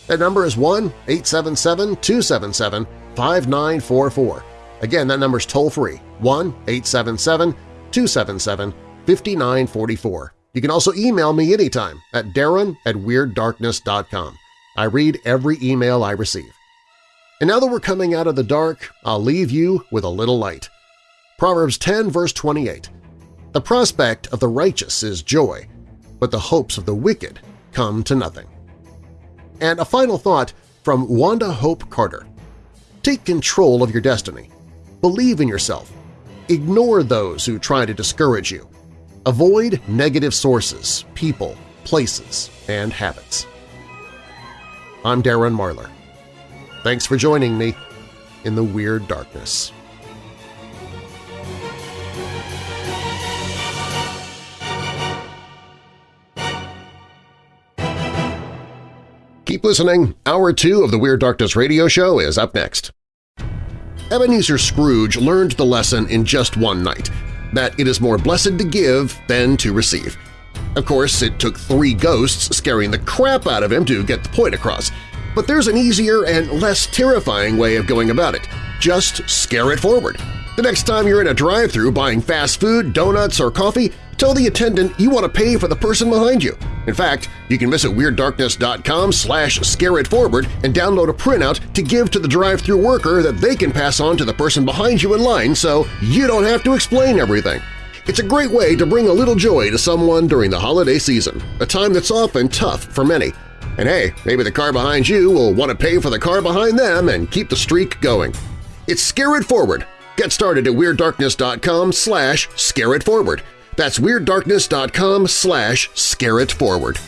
That number is 1-877-277-5944. Again, that number is toll-free, 1-877-277-5944. You can also email me anytime at darren at WeirdDarkness.com. I read every email I receive. And now that we're coming out of the dark, I'll leave you with a little light. Proverbs 10 verse 28 the prospect of the righteous is joy, but the hopes of the wicked come to nothing. And a final thought from Wanda Hope Carter. Take control of your destiny. Believe in yourself. Ignore those who try to discourage you. Avoid negative sources, people, places, and habits. I'm Darren Marlar. Thanks for joining me in the Weird Darkness. Keep listening. Hour 2 of the Weird Darkness radio show is up next. Ebenezer Scrooge learned the lesson in just one night, that it is more blessed to give than to receive. Of course, it took three ghosts scaring the crap out of him to get the point across, but there's an easier and less terrifying way of going about it. Just scare it forward. The next time you're in a drive-thru buying fast food, donuts, or coffee, Tell the attendant you want to pay for the person behind you. In fact, you can visit WeirdDarkness.com slash scareitforward and download a printout to give to the drive-thru worker that they can pass on to the person behind you in line so you don't have to explain everything. It's a great way to bring a little joy to someone during the holiday season, a time that's often tough for many. And hey, maybe the car behind you will want to pay for the car behind them and keep the streak going. It's Scare It Forward. Get started at WeirdDarkness.com slash scareitforward. That's WeirdDarkness.com slash scareitforward.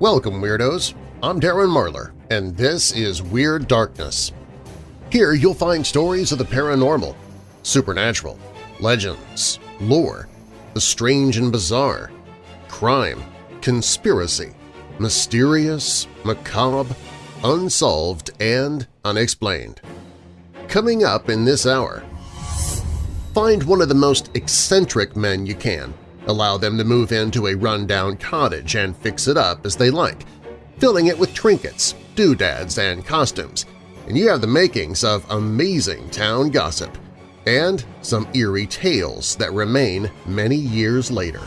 Welcome, Weirdos! I'm Darren Marlar, and this is Weird Darkness. Here you'll find stories of the paranormal, supernatural, legends, lore, the strange and bizarre, crime, conspiracy, mysterious, macabre, unsolved, and unexplained. Coming up in this hour, find one of the most eccentric men you can, allow them to move into a rundown cottage and fix it up as they like, filling it with trinkets, doodads, and costumes, and you have the makings of amazing town gossip and some eerie tales that remain many years later.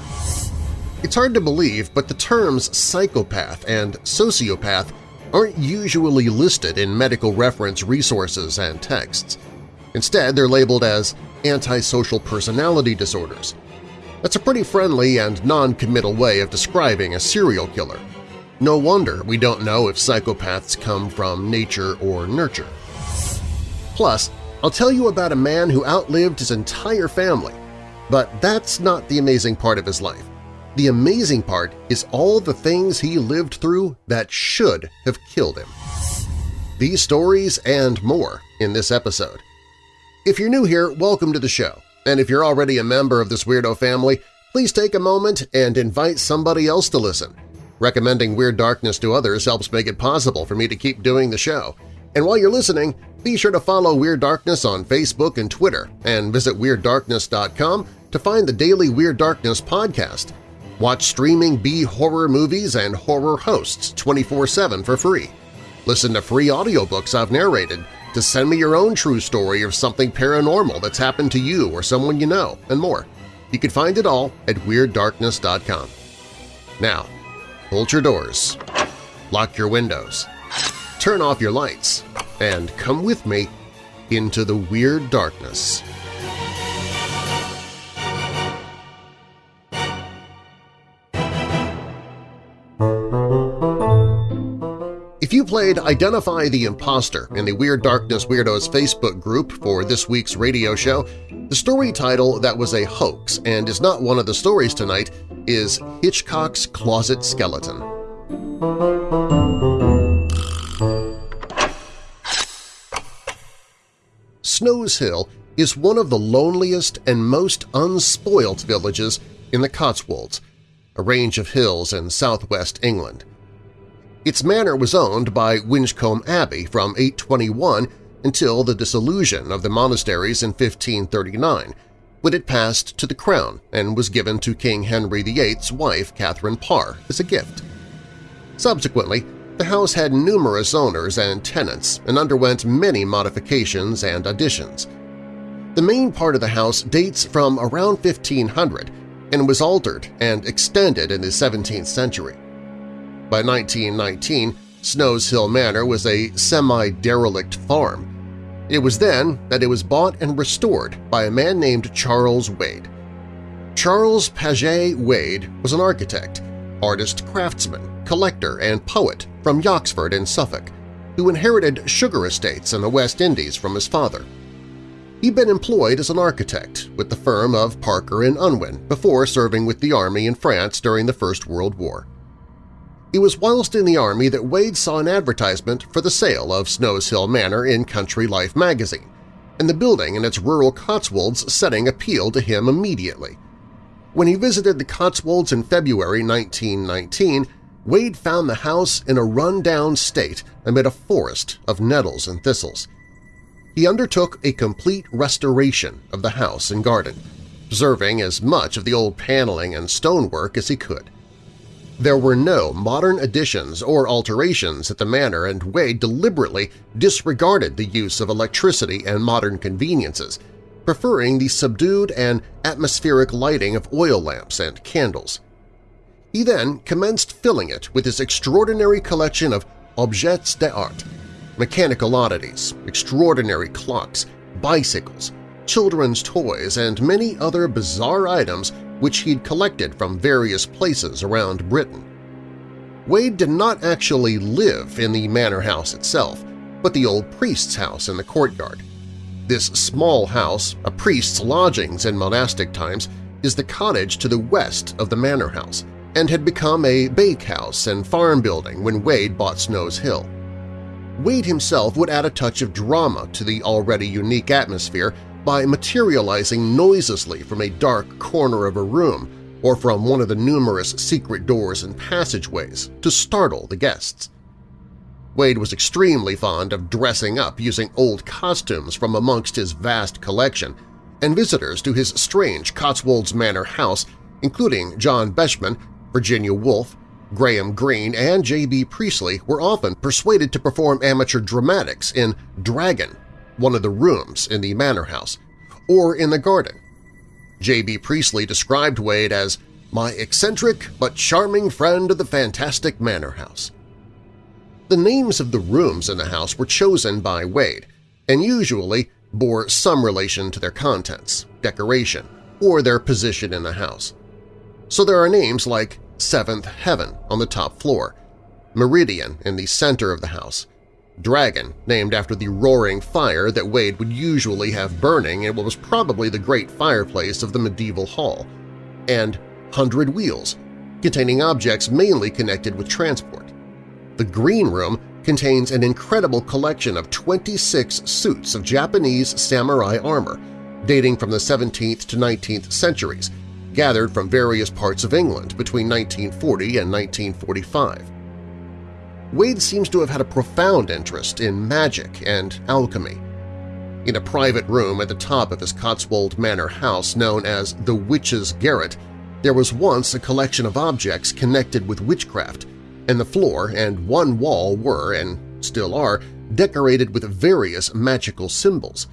It's hard to believe, but the terms psychopath and sociopath aren't usually listed in medical reference resources and texts. Instead, they're labeled as antisocial personality disorders. That's a pretty friendly and non-committal way of describing a serial killer. No wonder we don't know if psychopaths come from nature or nurture. Plus, I'll tell you about a man who outlived his entire family, but that's not the amazing part of his life. The amazing part is all the things he lived through that should have killed him. These stories and more in this episode. If you're new here, welcome to the show, and if you're already a member of this weirdo family, please take a moment and invite somebody else to listen. Recommending Weird Darkness to others helps make it possible for me to keep doing the show. And while you're listening, be sure to follow Weird Darkness on Facebook and Twitter, and visit WeirdDarkness.com to find the daily Weird Darkness podcast. Watch streaming B-horror movies and horror hosts 24-7 for free. Listen to free audiobooks I've narrated to send me your own true story of something paranormal that's happened to you or someone you know, and more. You can find it all at WeirdDarkness.com. Now, bolt your doors, lock your windows, turn off your lights, and come with me into the Weird Darkness. Played Identify the Imposter in the Weird Darkness Weirdos Facebook group for this week's radio show, the story title that was a hoax and is not one of the stories tonight is Hitchcock's Closet Skeleton. Snowshill is one of the loneliest and most unspoilt villages in the Cotswolds, a range of hills in southwest England. Its manor was owned by Winchcombe Abbey from 821 until the dissolution of the monasteries in 1539, when it passed to the crown and was given to King Henry VIII's wife Catherine Parr as a gift. Subsequently, the house had numerous owners and tenants and underwent many modifications and additions. The main part of the house dates from around 1500 and was altered and extended in the 17th century. By 1919, Snowshill Manor was a semi-derelict farm. It was then that it was bought and restored by a man named Charles Wade. Charles Paget Wade was an architect, artist-craftsman, collector, and poet from Yoxford in Suffolk, who inherited sugar estates in the West Indies from his father. He'd been employed as an architect with the firm of Parker and Unwin before serving with the army in France during the First World War. It was whilst in the Army that Wade saw an advertisement for the sale of Snowshill Manor in Country Life magazine, and the building in its rural Cotswolds setting appealed to him immediately. When he visited the Cotswolds in February 1919, Wade found the house in a run-down state amid a forest of nettles and thistles. He undertook a complete restoration of the house and garden, preserving as much of the old paneling and stonework as he could. There were no modern additions or alterations at the manor and Wade deliberately disregarded the use of electricity and modern conveniences, preferring the subdued and atmospheric lighting of oil lamps and candles. He then commenced filling it with his extraordinary collection of objets d'art, mechanical oddities, extraordinary clocks, bicycles, children's toys, and many other bizarre items which he'd collected from various places around Britain. Wade did not actually live in the manor house itself, but the old priest's house in the courtyard. This small house, a priest's lodgings in monastic times, is the cottage to the west of the manor house and had become a bakehouse and farm building when Wade bought Snowshill. Wade himself would add a touch of drama to the already unique atmosphere by materializing noiselessly from a dark corner of a room or from one of the numerous secret doors and passageways to startle the guests. Wade was extremely fond of dressing up using old costumes from amongst his vast collection, and visitors to his strange Cotswolds Manor house, including John Betjeman, Virginia Woolf, Graham Greene, and J.B. Priestley were often persuaded to perform amateur dramatics in Dragon, one of the rooms in the manor house, or in the garden. J.B. Priestley described Wade as my eccentric but charming friend of the fantastic manor house. The names of the rooms in the house were chosen by Wade and usually bore some relation to their contents, decoration, or their position in the house. So there are names like Seventh Heaven on the top floor, Meridian in the center of the house, Dragon, named after the roaring fire that Wade would usually have burning in what was probably the great fireplace of the medieval hall, and hundred wheels, containing objects mainly connected with transport. The Green Room contains an incredible collection of 26 suits of Japanese samurai armor dating from the 17th to 19th centuries, gathered from various parts of England between 1940 and 1945. Wade seems to have had a profound interest in magic and alchemy. In a private room at the top of his Cotswold Manor house known as the Witch's Garret, there was once a collection of objects connected with witchcraft, and the floor and one wall were, and still are, decorated with various magical symbols.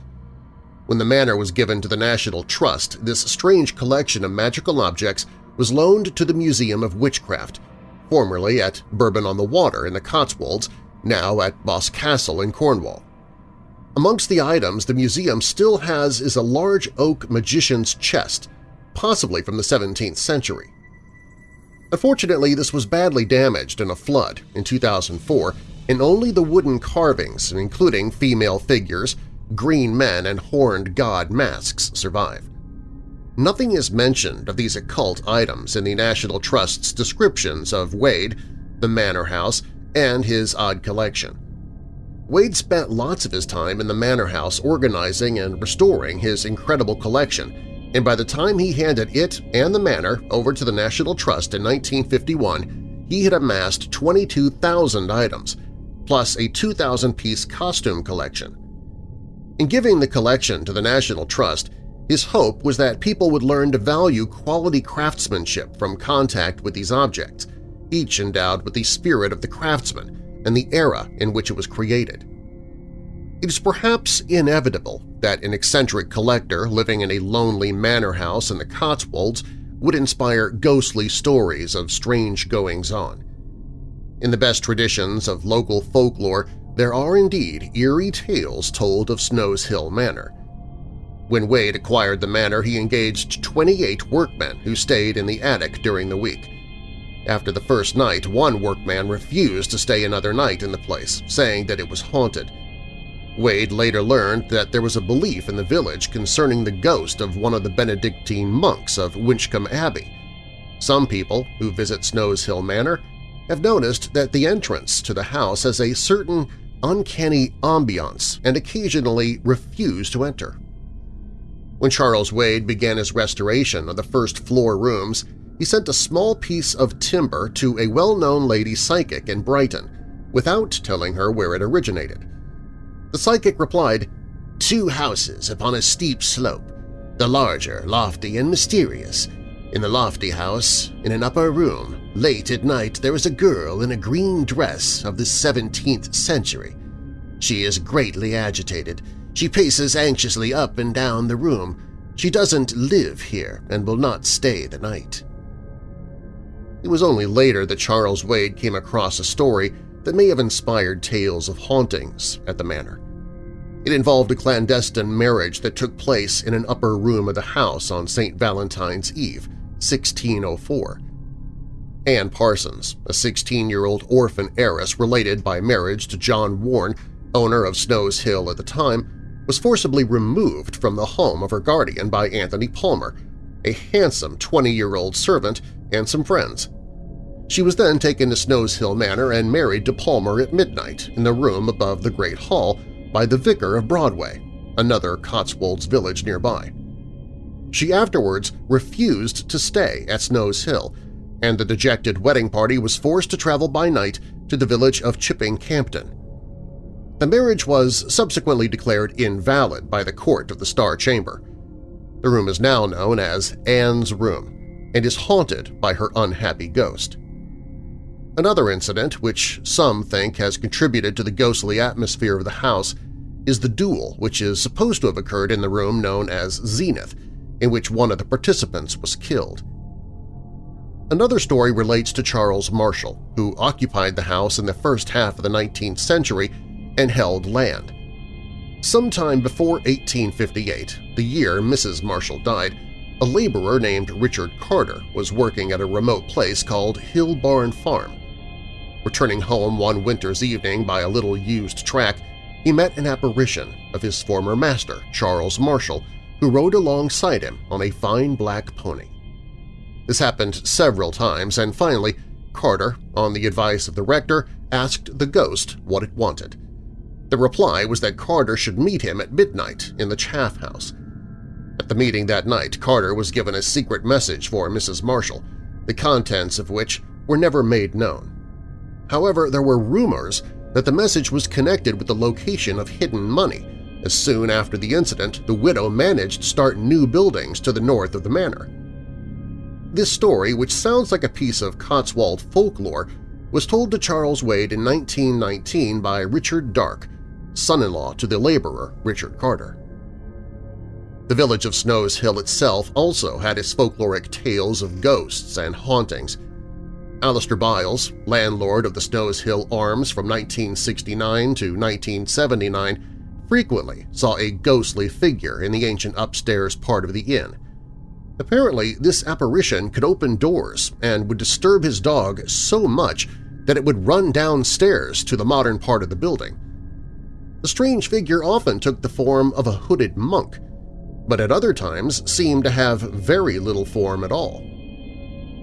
When the manor was given to the National Trust, this strange collection of magical objects was loaned to the Museum of Witchcraft, formerly at Bourton-on-the-Water in the Cotswolds, now at Boscastle in Cornwall. Amongst the items the museum still has is a large oak magician's chest, possibly from the 17th century. Unfortunately, this was badly damaged in a flood in 2004, and only the wooden carvings, including female figures, green men, and horned god masks survive. Nothing is mentioned of these occult items in the National Trust's descriptions of Wade, the manor house, and his odd collection. Wade spent lots of his time in the manor house organizing and restoring his incredible collection, and by the time he handed it and the manor over to the National Trust in 1951, he had amassed 22,000 items, plus a 2,000-piece costume collection. In giving the collection to the National Trust, his hope was that people would learn to value quality craftsmanship from contact with these objects, each endowed with the spirit of the craftsman and the era in which it was created. It is perhaps inevitable that an eccentric collector living in a lonely manor house in the Cotswolds would inspire ghostly stories of strange goings-on. In the best traditions of local folklore, there are indeed eerie tales told of Snowshill Manor. When Wade acquired the manor, he engaged 28 workmen who stayed in the attic during the week. After the first night, one workman refused to stay another night in the place, saying that it was haunted. Wade later learned that there was a belief in the village concerning the ghost of one of the Benedictine monks of Winchcombe Abbey. Some people who visit Snowshill Manor have noticed that the entrance to the house has a certain uncanny ambiance and occasionally refuse to enter. When Charles Wade began his restoration of the first floor rooms, he sent a small piece of timber to a well-known lady psychic in Brighton without telling her where it originated. The psychic replied, Two houses upon a steep slope, the larger, lofty, and mysterious. In the lofty house, in an upper room, late at night there is a girl in a green dress of the 17th century. She is greatly agitated. She paces anxiously up and down the room. She doesn't live here and will not stay the night. It was only later that Charles Wade came across a story that may have inspired tales of hauntings at the manor. It involved a clandestine marriage that took place in an upper room of the house on St. Valentine's Eve, 1604. Anne Parsons, a 16-year-old orphan heiress related by marriage to John Warren, owner of Snowshill at the time, was forcibly removed from the home of her guardian by Anthony Palmer, a handsome 20-year-old servant and some friends. She was then taken to Snowshill Manor and married to Palmer at midnight in the room above the Great Hall by the vicar of Broadway, another Cotswolds village nearby. She afterwards refused to stay at Snowshill, and the dejected wedding party was forced to travel by night to the village of Chipping Campden. The marriage was subsequently declared invalid by the court of the Star Chamber. The room is now known as Anne's Room and is haunted by her unhappy ghost. Another incident, which some think has contributed to the ghostly atmosphere of the house, is the duel which is supposed to have occurred in the room known as Zenith, in which one of the participants was killed. Another story relates to Charles Marshall, who occupied the house in the first half of the 19th century and held land. Sometime before 1858, the year Mrs. Marshall died, a laborer named Richard Carter was working at a remote place called Hill Barn Farm. Returning home one winter's evening by a little used track, he met an apparition of his former master, Charles Marshall, who rode alongside him on a fine black pony. This happened several times, and finally, Carter, on the advice of the rector, asked the ghost what it wanted. The reply was that Carter should meet him at midnight in the Chaff House. At the meeting that night, Carter was given a secret message for Mrs. Marshall, the contents of which were never made known. However, there were rumors that the message was connected with the location of hidden money, as soon after the incident the widow managed to start new buildings to the north of the manor. This story, which sounds like a piece of Cotswold folklore, was told to Charles Wade in 1919 by Richard Darke, son-in-law to the laborer Richard Carter. The village of Snowshill itself also had its folkloric tales of ghosts and hauntings, Alistair Biles, landlord of the Snowshill Arms from 1969 to 1979, frequently saw a ghostly figure in the ancient upstairs part of the inn. Apparently, this apparition could open doors and would disturb his dog so much that it would run downstairs to the modern part of the building. The strange figure often took the form of a hooded monk, but at other times seemed to have very little form at all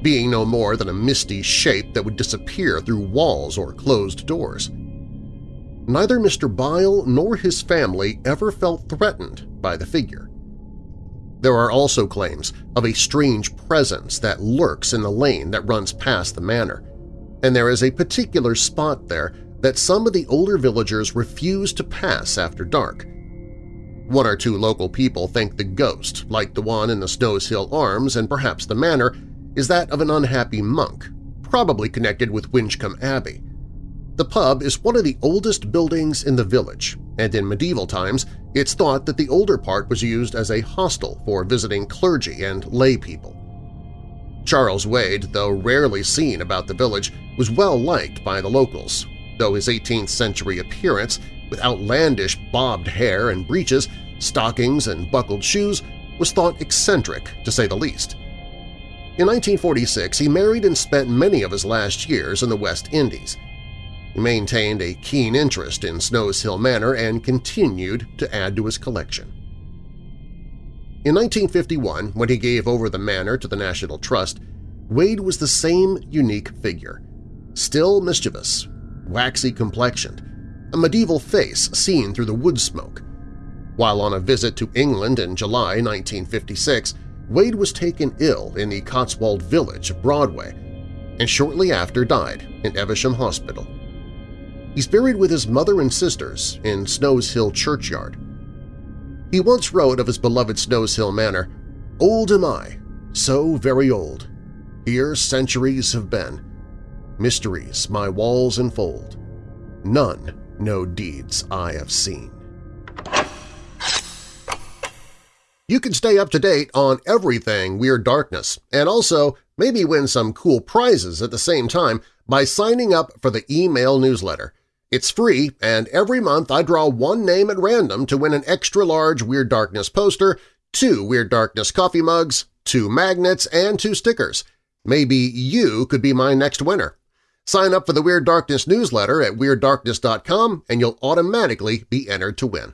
being no more than a misty shape that would disappear through walls or closed doors. Neither Mr. Bile nor his family ever felt threatened by the figure. There are also claims of a strange presence that lurks in the lane that runs past the manor, and there is a particular spot there that some of the older villagers refuse to pass after dark. One or two local people think the ghost, like the one in the Snowshill Arms and perhaps the manor, is that of an unhappy monk, probably connected with Winchcombe Abbey. The pub is one of the oldest buildings in the village, and in medieval times it's thought that the older part was used as a hostel for visiting clergy and lay people. Charles Wade, though rarely seen about the village, was well liked by the locals, though his 18th-century appearance with outlandish bobbed hair and breeches, stockings, and buckled shoes was thought eccentric, to say the least. In 1946, he married and spent many of his last years in the West Indies. He maintained a keen interest in Snowshill Manor and continued to add to his collection. In 1951, when he gave over the manor to the National Trust, Wade was the same unique figure, still mischievous, waxy complexioned, a medieval face seen through the wood smoke. While on a visit to England in July 1956, Wade was taken ill in the Cotswold village of Broadway and shortly after died in Evesham Hospital. He's buried with his mother and sisters in Snowshill Churchyard. He once wrote of his beloved Snowshill Manor, Old am I, so very old. Here centuries have been. Mysteries my walls enfold. None no deeds I have seen. You can stay up to date on everything Weird Darkness and also maybe win some cool prizes at the same time by signing up for the email newsletter. It's free, and every month I draw one name at random to win an extra-large Weird Darkness poster, two Weird Darkness coffee mugs, two magnets, and two stickers. Maybe you could be my next winner. Sign up for the Weird Darkness newsletter at WeirdDarkness.com and you'll automatically be entered to win.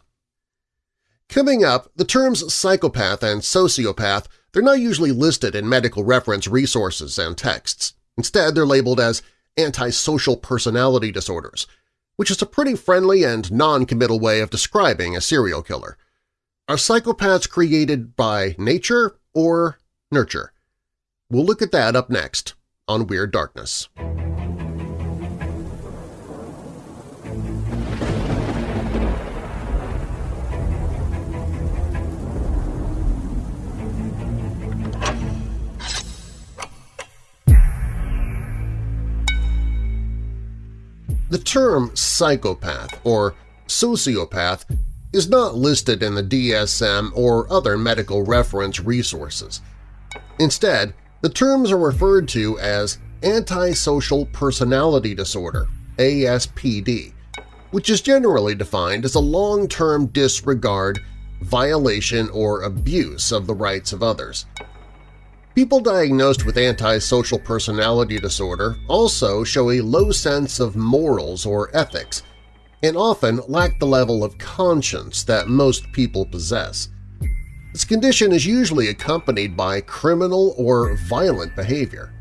Coming up, the terms psychopath and sociopath they're not usually listed in medical reference resources and texts. Instead, they're labeled as antisocial personality disorders, which is a pretty friendly and non-committal way of describing a serial killer. Are psychopaths created by nature or nurture? We'll look at that up next on Weird Darkness. The term psychopath or sociopath is not listed in the DSM or other medical reference resources. Instead, the terms are referred to as antisocial personality disorder ASPD, which is generally defined as a long-term disregard, violation, or abuse of the rights of others. People diagnosed with antisocial personality disorder also show a low sense of morals or ethics and often lack the level of conscience that most people possess. This condition is usually accompanied by criminal or violent behavior.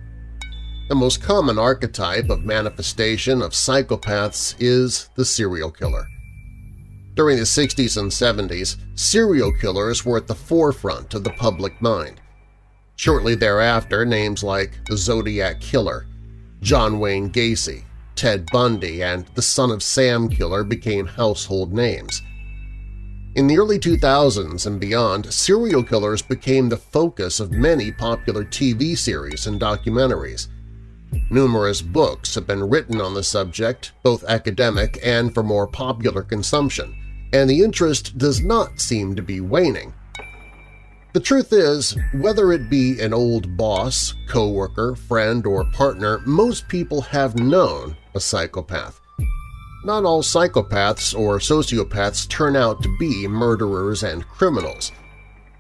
The most common archetype of manifestation of psychopaths is the serial killer. During the 60s and 70s, serial killers were at the forefront of the public mind. Shortly thereafter, names like the Zodiac Killer, John Wayne Gacy, Ted Bundy, and the Son of Sam Killer became household names. In the early 2000s and beyond, serial killers became the focus of many popular TV series and documentaries. Numerous books have been written on the subject, both academic and for more popular consumption, and the interest does not seem to be waning. The truth is, whether it be an old boss, coworker, friend, or partner, most people have known a psychopath. Not all psychopaths or sociopaths turn out to be murderers and criminals.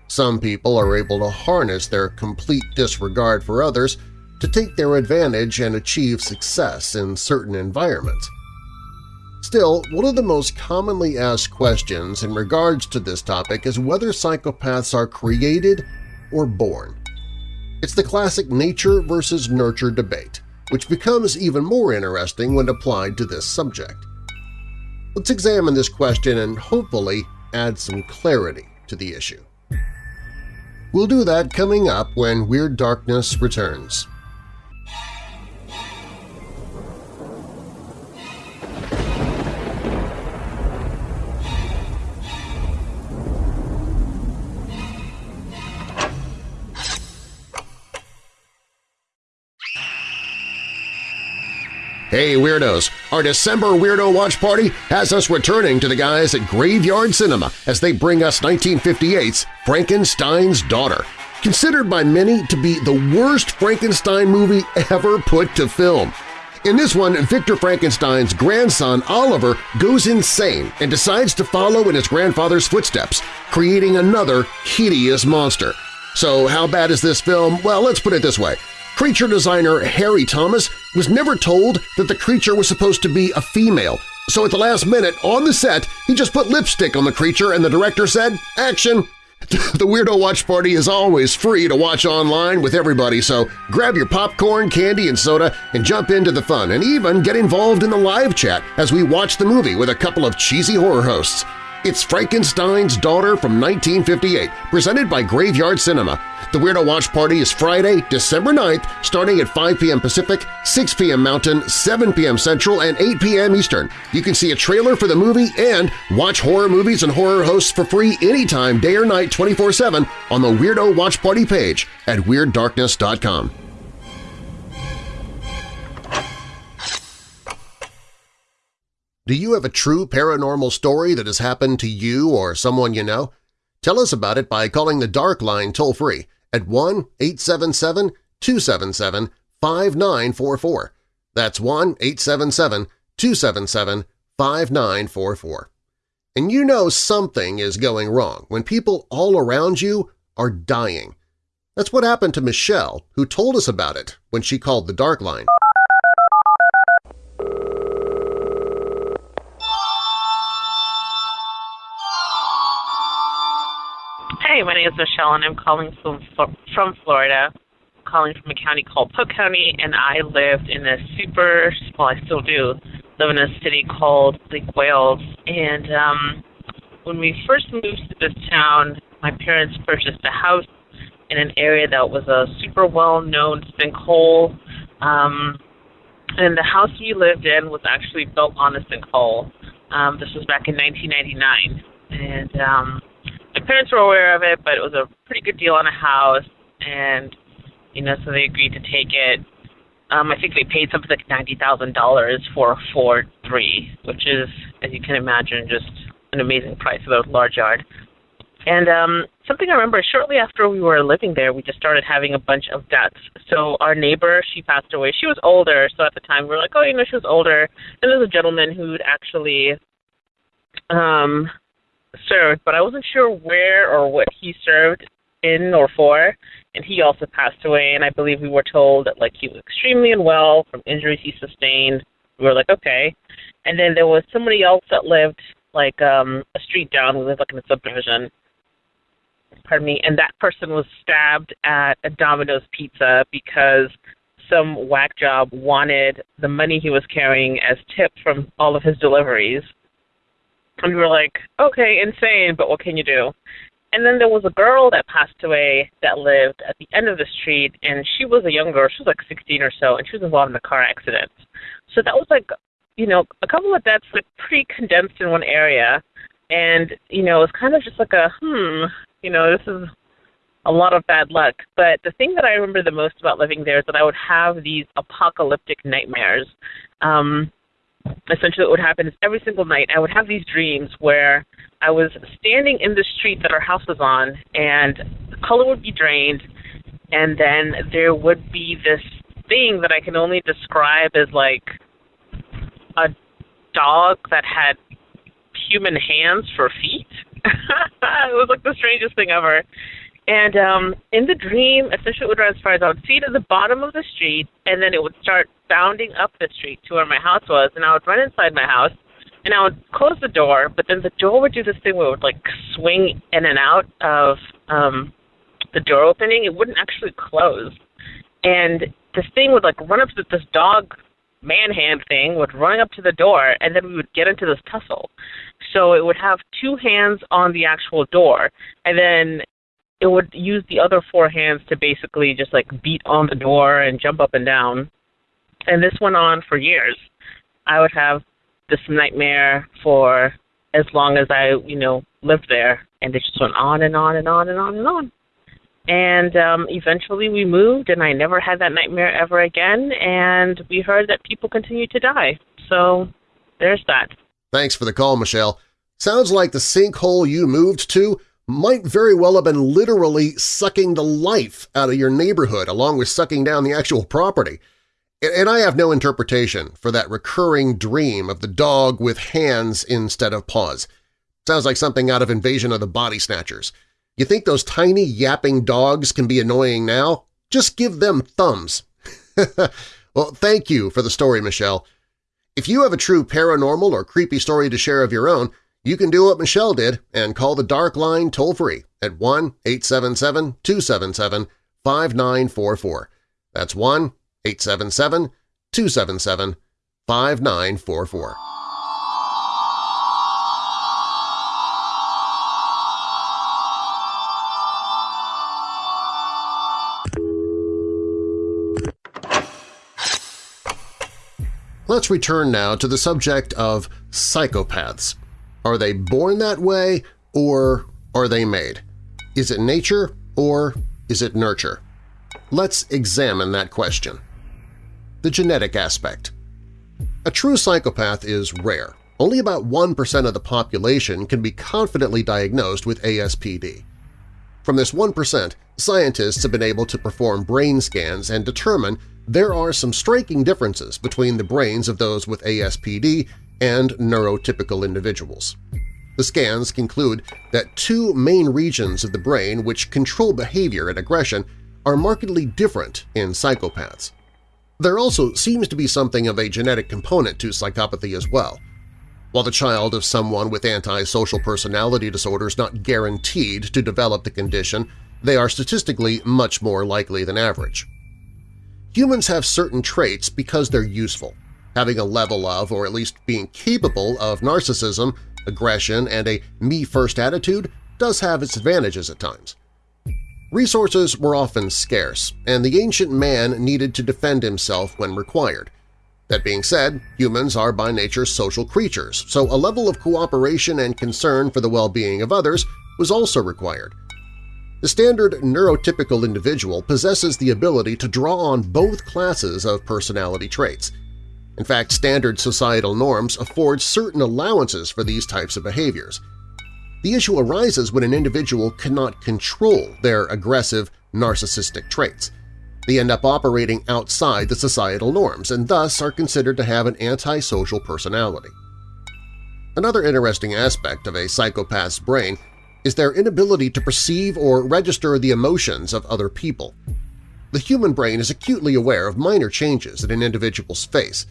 Some people are able to harness their complete disregard for others to take their advantage and achieve success in certain environments. Still, one of the most commonly asked questions in regards to this topic is whether psychopaths are created or born. It's the classic nature versus nurture debate, which becomes even more interesting when applied to this subject. Let's examine this question and hopefully add some clarity to the issue. We'll do that coming up when Weird Darkness returns. Hey Weirdos! Our December Weirdo Watch Party has us returning to the guys at Graveyard Cinema as they bring us 1958's Frankenstein's Daughter, considered by many to be the worst Frankenstein movie ever put to film. In this one, Victor Frankenstein's grandson Oliver goes insane and decides to follow in his grandfather's footsteps, creating another hideous monster. So how bad is this film? Well, let's put it this way. Creature designer Harry Thomas was never told that the creature was supposed to be a female, so at the last minute, on the set, he just put lipstick on the creature and the director said, action! the Weirdo Watch Party is always free to watch online with everybody, so grab your popcorn, candy, and soda and jump into the fun and even get involved in the live chat as we watch the movie with a couple of cheesy horror hosts. It's Frankenstein's Daughter from 1958, presented by Graveyard Cinema. The Weirdo Watch Party is Friday, December 9th, starting at 5 p.m. Pacific, 6 p.m. Mountain, 7 p.m. Central, and 8 p.m. Eastern. You can see a trailer for the movie and watch horror movies and horror hosts for free anytime, day or night, 24-7 on the Weirdo Watch Party page at WeirdDarkness.com. Do you have a true paranormal story that has happened to you or someone you know? Tell us about it by calling the Dark Line toll-free at 1-877-277-5944. That's 1-877-277-5944. And you know something is going wrong when people all around you are dying. That's what happened to Michelle, who told us about it when she called the Dark Line. Hi, my name is Michelle, and I'm calling from from Florida. I'm calling from a county called Polk County, and I lived in a super well, I still do live in a city called Lake Wales. And um, when we first moved to this town, my parents purchased a house in an area that was a super well-known sinkhole. Um, and the house we lived in was actually built on a sinkhole. Um, this was back in 1999, and um, my parents were aware of it, but it was a pretty good deal on a house, and you know, so they agreed to take it. Um, I think they paid something like ninety thousand dollars for Ford Three, which is, as you can imagine, just an amazing price for a large yard. And um, something I remember shortly after we were living there, we just started having a bunch of deaths. So our neighbor, she passed away. She was older, so at the time we were like, oh, you know, she was older. And there's a gentleman who'd actually um, served, but I wasn't sure where or what he served in or for. And he also passed away, and I believe we were told that like he was extremely unwell from injuries he sustained. We were like, okay. And then there was somebody else that lived like um a street down. We lived like in a subdivision. pardon me, and that person was stabbed at a Domino's Pizza because some whack job wanted the money he was carrying as tip from all of his deliveries. And we were like, okay, insane, but what can you do? And then there was a girl that passed away that lived at the end of the street, and she was a young girl. She was like 16 or so, and she was involved in a car accident. So that was like, you know, a couple of deaths like pretty condensed in one area, and you know, it was kind of just like a hmm, you know, this is a lot of bad luck. But the thing that I remember the most about living there is that I would have these apocalyptic nightmares. Um, essentially, what would happen is every single night I would have these dreams where I was standing in the street that our house was on, and the color would be drained, and then there would be this thing that I can only describe as like a dog that had human hands for feet. it was like the strangest thing ever. And um, in the dream, would transpire is I would see at the bottom of the street, and then it would start bounding up the street to where my house was, and I would run inside my house, and I would close the door, but then the door would do this thing where it would like swing in and out of um, the door opening. It wouldn't actually close, and this thing would like run up to this dog man hand thing would run up to the door, and then we would get into this tussle. So it would have two hands on the actual door, and then it would use the other four hands to basically just like beat on the door and jump up and down. And this went on for years. I would have this nightmare for as long as I, you know, lived there, and it just went on and on and on and on and on. And um, eventually we moved, and I never had that nightmare ever again. And we heard that people continue to die. So there's that. Thanks for the call, Michelle. Sounds like the sinkhole you moved to might very well have been literally sucking the life out of your neighborhood along with sucking down the actual property. And I have no interpretation for that recurring dream of the dog with hands instead of paws. Sounds like something out of Invasion of the Body Snatchers. You think those tiny yapping dogs can be annoying now? Just give them thumbs. well, thank you for the story, Michelle. If you have a true paranormal or creepy story to share of your own, you can do what Michelle did and call the Dark Line toll-free at 1-877-277-5944. That's 1-877-277-5944. Let's return now to the subject of psychopaths. Are they born that way or are they made? Is it nature or is it nurture? Let's examine that question. The genetic aspect. A true psychopath is rare. Only about 1% of the population can be confidently diagnosed with ASPD. From this 1%, scientists have been able to perform brain scans and determine there are some striking differences between the brains of those with ASPD and neurotypical individuals. The scans conclude that two main regions of the brain which control behavior and aggression are markedly different in psychopaths. There also seems to be something of a genetic component to psychopathy as well. While the child of someone with antisocial personality disorder is not guaranteed to develop the condition, they are statistically much more likely than average. Humans have certain traits because they're useful. Having a level of, or at least being capable of narcissism, aggression, and a me-first attitude does have its advantages at times. Resources were often scarce, and the ancient man needed to defend himself when required. That being said, humans are by nature social creatures, so a level of cooperation and concern for the well-being of others was also required. The standard neurotypical individual possesses the ability to draw on both classes of personality traits. In fact, standard societal norms afford certain allowances for these types of behaviors. The issue arises when an individual cannot control their aggressive, narcissistic traits. They end up operating outside the societal norms and thus are considered to have an antisocial personality. Another interesting aspect of a psychopath's brain is their inability to perceive or register the emotions of other people. The human brain is acutely aware of minor changes in an individual's face.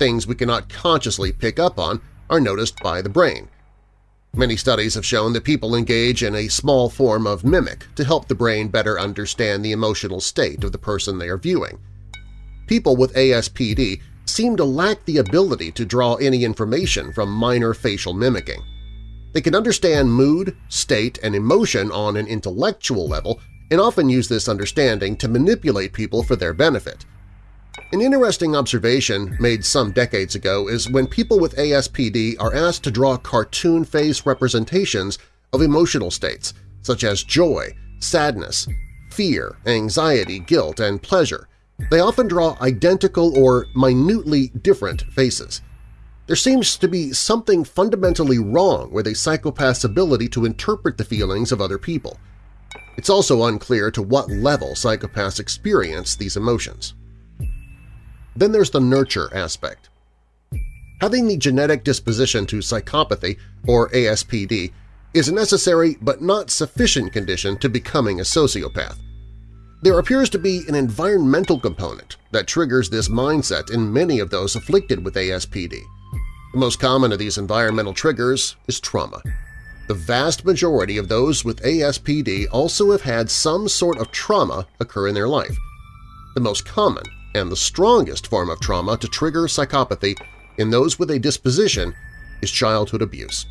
Things we cannot consciously pick up on are noticed by the brain. Many studies have shown that people engage in a small form of mimic to help the brain better understand the emotional state of the person they are viewing. People with ASPD seem to lack the ability to draw any information from minor facial mimicking. They can understand mood, state, and emotion on an intellectual level and often use this understanding to manipulate people for their benefit. An interesting observation made some decades ago is when people with ASPD are asked to draw cartoon face representations of emotional states such as joy, sadness, fear, anxiety, guilt, and pleasure, they often draw identical or minutely different faces. There seems to be something fundamentally wrong with a psychopath's ability to interpret the feelings of other people. It's also unclear to what level psychopaths experience these emotions. Then there's the nurture aspect. Having the genetic disposition to psychopathy, or ASPD, is a necessary but not sufficient condition to becoming a sociopath. There appears to be an environmental component that triggers this mindset in many of those afflicted with ASPD. The most common of these environmental triggers is trauma. The vast majority of those with ASPD also have had some sort of trauma occur in their life. The most common and the strongest form of trauma to trigger psychopathy in those with a disposition is childhood abuse.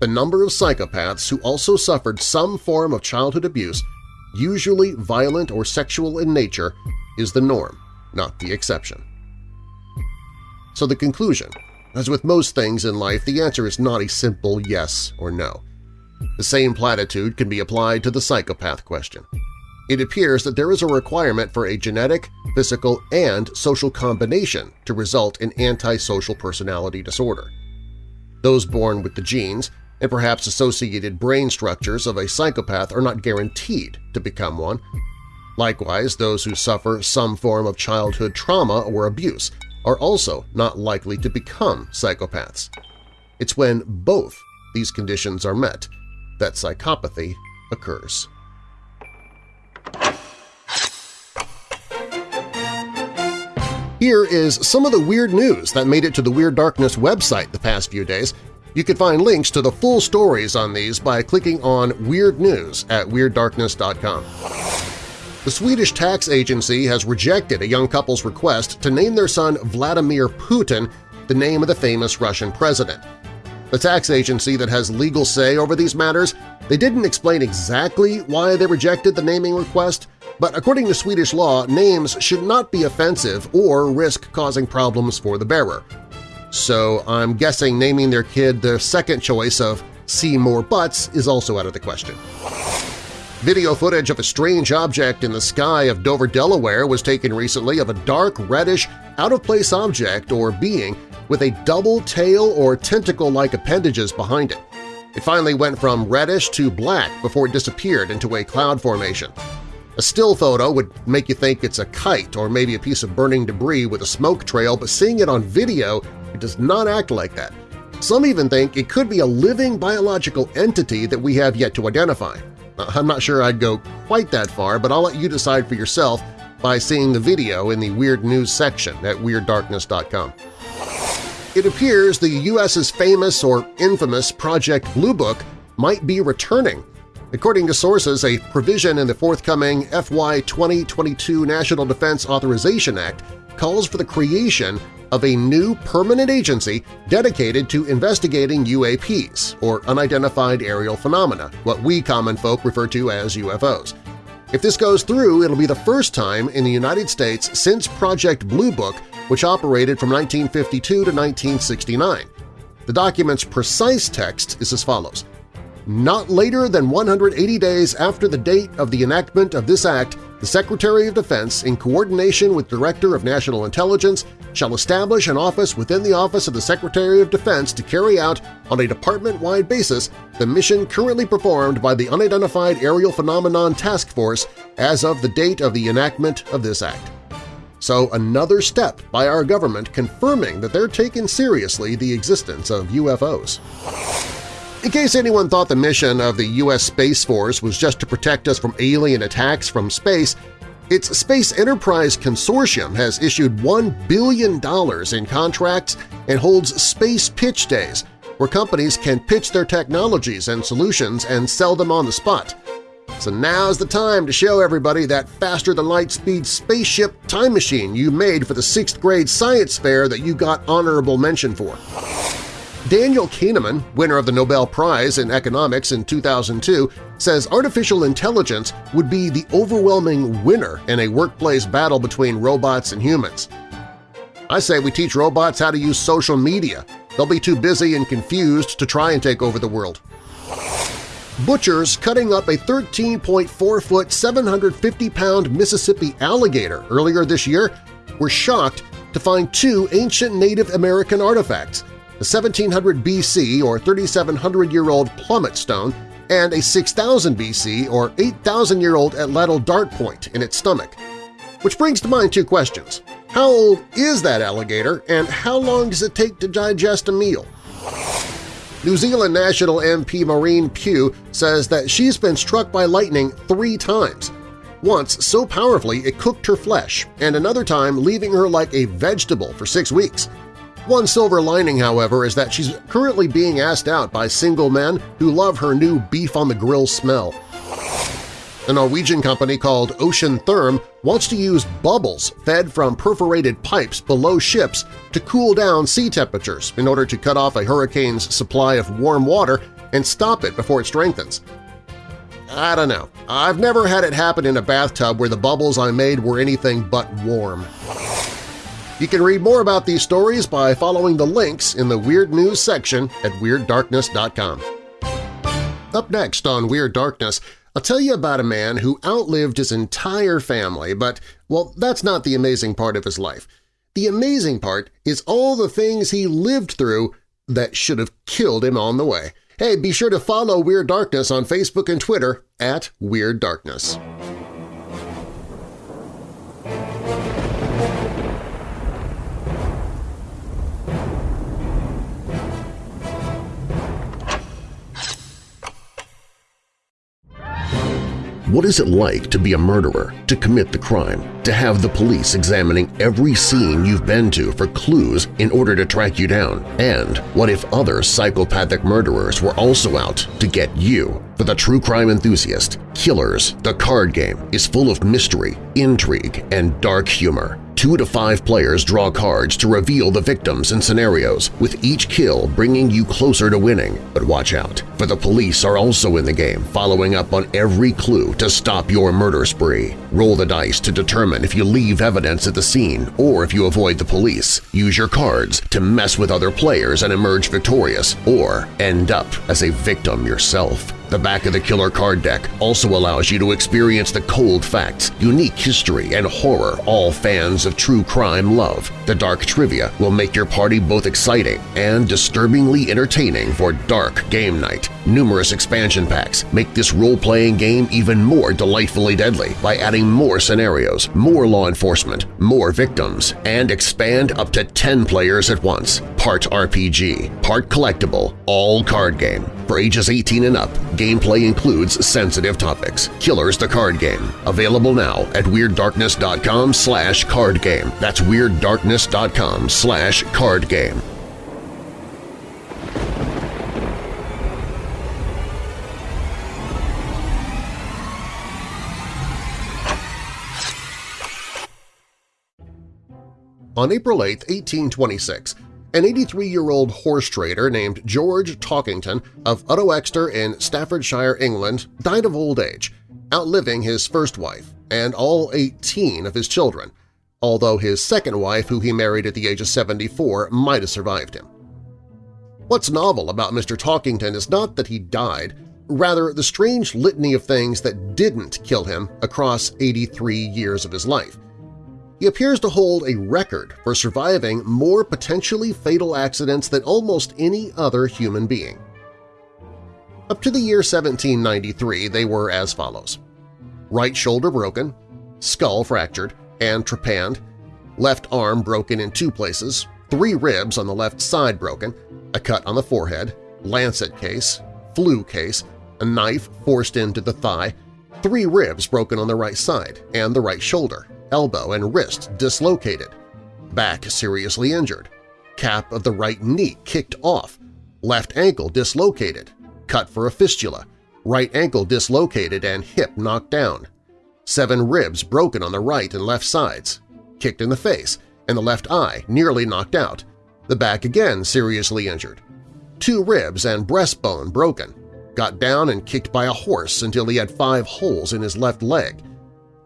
The number of psychopaths who also suffered some form of childhood abuse usually violent or sexual in nature, is the norm, not the exception. So the conclusion, as with most things in life, the answer is not a simple yes or no. The same platitude can be applied to the psychopath question. It appears that there is a requirement for a genetic, physical, and social combination to result in antisocial personality disorder. Those born with the genes and perhaps associated brain structures of a psychopath are not guaranteed to become one. Likewise, those who suffer some form of childhood trauma or abuse are also not likely to become psychopaths. It's when both these conditions are met that psychopathy occurs. Here is some of the weird news that made it to the Weird Darkness website the past few days, you can find links to the full stories on these by clicking on Weird News at WeirdDarkness.com. The Swedish tax agency has rejected a young couple's request to name their son Vladimir Putin the name of the famous Russian president. The tax agency that has legal say over these matters, they didn't explain exactly why they rejected the naming request, but according to Swedish law, names should not be offensive or risk causing problems for the bearer so I'm guessing naming their kid the second choice of See More Butts is also out of the question. Video footage of a strange object in the sky of Dover, Delaware was taken recently of a dark, reddish, out-of-place object or being with a double tail or tentacle-like appendages behind it. It finally went from reddish to black before it disappeared into a cloud formation. A still photo would make you think it's a kite or maybe a piece of burning debris with a smoke trail, but seeing it on video it does not act like that. Some even think it could be a living biological entity that we have yet to identify. Uh, I'm not sure I'd go quite that far, but I'll let you decide for yourself by seeing the video in the Weird News section at WeirdDarkness.com. It appears the U.S.'s famous or infamous Project Blue Book might be returning. According to sources, a provision in the forthcoming FY 2022 National Defense Authorization Act calls for the creation of a new permanent agency dedicated to investigating UAPs, or Unidentified Aerial Phenomena, what we common folk refer to as UFOs. If this goes through, it'll be the first time in the United States since Project Blue Book, which operated from 1952 to 1969. The document's precise text is as follows. Not later than 180 days after the date of the enactment of this Act, the Secretary of Defense, in coordination with Director of National Intelligence, shall establish an office within the Office of the Secretary of Defense to carry out, on a department-wide basis, the mission currently performed by the Unidentified Aerial Phenomenon Task Force as of the date of the enactment of this Act. So another step by our government confirming that they're taking seriously the existence of UFOs. In case anyone thought the mission of the U.S. Space Force was just to protect us from alien attacks from space, its Space Enterprise Consortium has issued $1 billion in contracts and holds space pitch days, where companies can pitch their technologies and solutions and sell them on the spot. So now's the time to show everybody that faster-than-light-speed spaceship time machine you made for the 6th grade science fair that you got honorable mention for. Daniel Kahneman, winner of the Nobel Prize in Economics in 2002, says artificial intelligence would be the overwhelming winner in a workplace battle between robots and humans. I say we teach robots how to use social media. They'll be too busy and confused to try and take over the world. Butchers cutting up a 13.4-foot, 750-pound Mississippi alligator earlier this year were shocked to find two ancient Native American artifacts, a 1700 BC or 3700-year-old plummet stone and a 6000 BC or 8000-year-old atlatl dart point in its stomach. Which brings to mind two questions. How old is that alligator, and how long does it take to digest a meal? New Zealand National MP Maureen Pugh says that she's been struck by lightning three times, once so powerfully it cooked her flesh, and another time leaving her like a vegetable for six weeks. One silver lining, however, is that she's currently being asked out by single men who love her new beef-on-the-grill smell. A Norwegian company called Ocean Therm wants to use bubbles fed from perforated pipes below ships to cool down sea temperatures in order to cut off a hurricane's supply of warm water and stop it before it strengthens. I don't know. I've never had it happen in a bathtub where the bubbles I made were anything but warm. You can read more about these stories by following the links in the Weird News section at WeirdDarkness.com. Up next on Weird Darkness, I'll tell you about a man who outlived his entire family, but, well, that's not the amazing part of his life. The amazing part is all the things he lived through that should have killed him on the way. Hey, be sure to follow Weird Darkness on Facebook and Twitter at Weird Darkness. What is it like to be a murderer, to commit the crime, to have the police examining every scene you've been to for clues in order to track you down? And what if other psychopathic murderers were also out to get you? For the true crime enthusiast, Killers, the card game, is full of mystery, intrigue, and dark humor. Two to five players draw cards to reveal the victims and scenarios, with each kill bringing you closer to winning. But watch out, for the police are also in the game, following up on every clue to stop your murder spree. Roll the dice to determine if you leave evidence at the scene or if you avoid the police. Use your cards to mess with other players and emerge victorious, or end up as a victim yourself. The back of the killer card deck also allows you to experience the cold facts, unique history, and horror all fans of true crime love. The dark trivia will make your party both exciting and disturbingly entertaining for dark game night. Numerous expansion packs make this role-playing game even more delightfully deadly by adding more scenarios, more law enforcement, more victims, and expand up to 10 players at once. Part RPG, part collectible, all card game. For ages 18 and up, gameplay includes sensitive topics. Killers the Card Game. Available now at WeirdDarkness.com slash card game. That's WeirdDarkness.com slash card game. On April 8, 1826, an 83-year-old horse trader named George Talkington of Uttoxeter in Staffordshire, England, died of old age, outliving his first wife and all 18 of his children, although his second wife, who he married at the age of 74, might have survived him. What's novel about Mr. Talkington is not that he died, rather the strange litany of things that didn't kill him across 83 years of his life. He appears to hold a record for surviving more potentially fatal accidents than almost any other human being. Up to the year 1793, they were as follows. Right shoulder broken, skull fractured and trepanned, left arm broken in two places, three ribs on the left side broken, a cut on the forehead, lancet case, flu case, a knife forced into the thigh, three ribs broken on the right side and the right shoulder, elbow and wrist dislocated, back seriously injured, cap of the right knee kicked off, left ankle dislocated, cut for a fistula, right ankle dislocated and hip knocked down, seven ribs broken on the right and left sides, kicked in the face, and the left eye nearly knocked out, the back again seriously injured, two ribs and breastbone broken, got down and kicked by a horse until he had five holes in his left leg,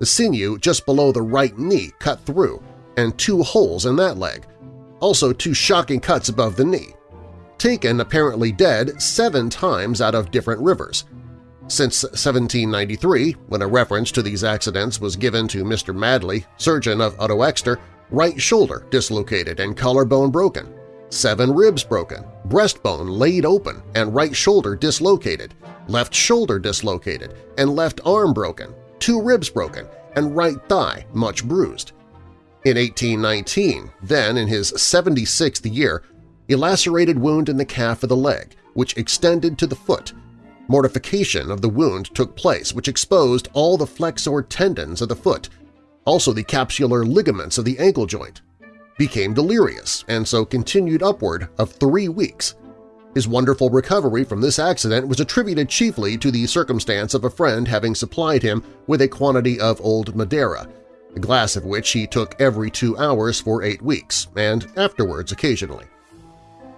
the sinew just below the right knee cut through, and two holes in that leg, also two shocking cuts above the knee, taken apparently dead seven times out of different rivers. Since 1793, when a reference to these accidents was given to Mr. Madley, surgeon of Uttoxeter, right shoulder dislocated and collarbone broken, seven ribs broken, breastbone laid open and right shoulder dislocated, left shoulder dislocated, and left arm broken, two ribs broken, and right thigh much bruised. In 1819, then in his 76th year, a lacerated wound in the calf of the leg, which extended to the foot. Mortification of the wound took place, which exposed all the flexor tendons of the foot, also the capsular ligaments of the ankle joint. Became delirious and so continued upward of three weeks. His wonderful recovery from this accident was attributed chiefly to the circumstance of a friend having supplied him with a quantity of old Madeira, a glass of which he took every two hours for eight weeks, and afterwards occasionally.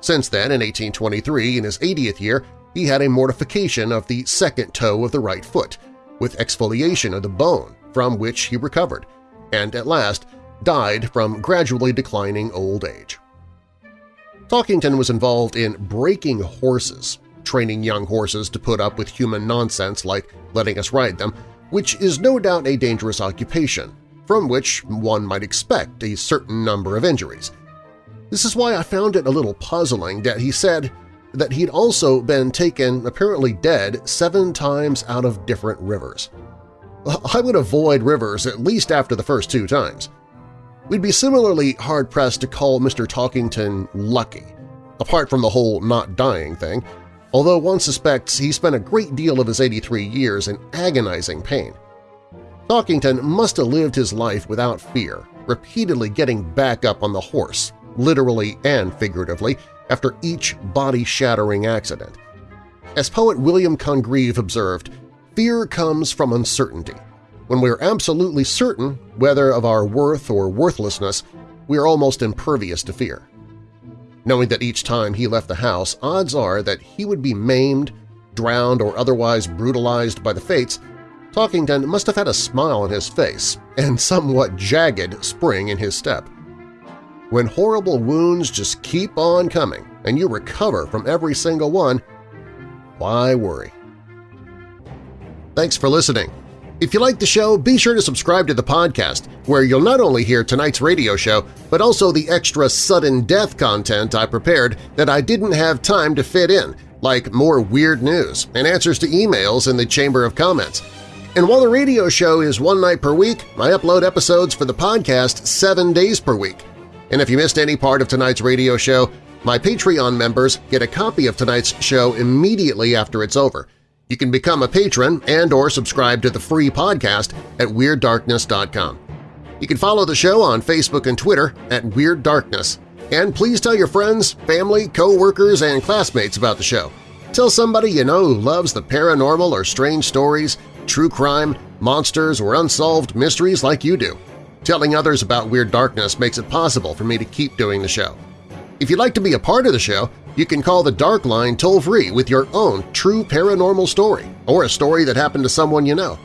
Since then, in 1823, in his 80th year, he had a mortification of the second toe of the right foot, with exfoliation of the bone, from which he recovered, and at last died from gradually declining old age. Talkington was involved in breaking horses, training young horses to put up with human nonsense like letting us ride them, which is no doubt a dangerous occupation, from which one might expect a certain number of injuries. This is why I found it a little puzzling that he said that he'd also been taken apparently dead seven times out of different rivers. I would avoid rivers at least after the first two times. We'd be similarly hard-pressed to call Mr. Talkington lucky, apart from the whole not dying thing, although one suspects he spent a great deal of his 83 years in agonizing pain. Talkington must have lived his life without fear, repeatedly getting back up on the horse, literally and figuratively, after each body-shattering accident. As poet William Congreve observed, fear comes from uncertainty. When we are absolutely certain, whether of our worth or worthlessness, we are almost impervious to fear. Knowing that each time he left the house, odds are that he would be maimed, drowned, or otherwise brutalized by the fates, Talkington must have had a smile on his face and somewhat jagged spring in his step. When horrible wounds just keep on coming and you recover from every single one, why worry? Thanks for listening. If you like the show, be sure to subscribe to the podcast, where you'll not only hear tonight's radio show, but also the extra sudden death content I prepared that I didn't have time to fit in, like more weird news and answers to emails in the Chamber of Comments. And while the radio show is one night per week, I upload episodes for the podcast seven days per week. And if you missed any part of tonight's radio show, my Patreon members get a copy of tonight's show immediately after it's over. You can become a patron and or subscribe to the free podcast at WeirdDarkness.com. You can follow the show on Facebook and Twitter at Weird Darkness. And please tell your friends, family, co-workers, and classmates about the show. Tell somebody you know who loves the paranormal or strange stories, true crime, monsters, or unsolved mysteries like you do. Telling others about Weird Darkness makes it possible for me to keep doing the show. If you'd like to be a part of the show, you can call the Dark Line toll-free with your own true paranormal story or a story that happened to someone you know.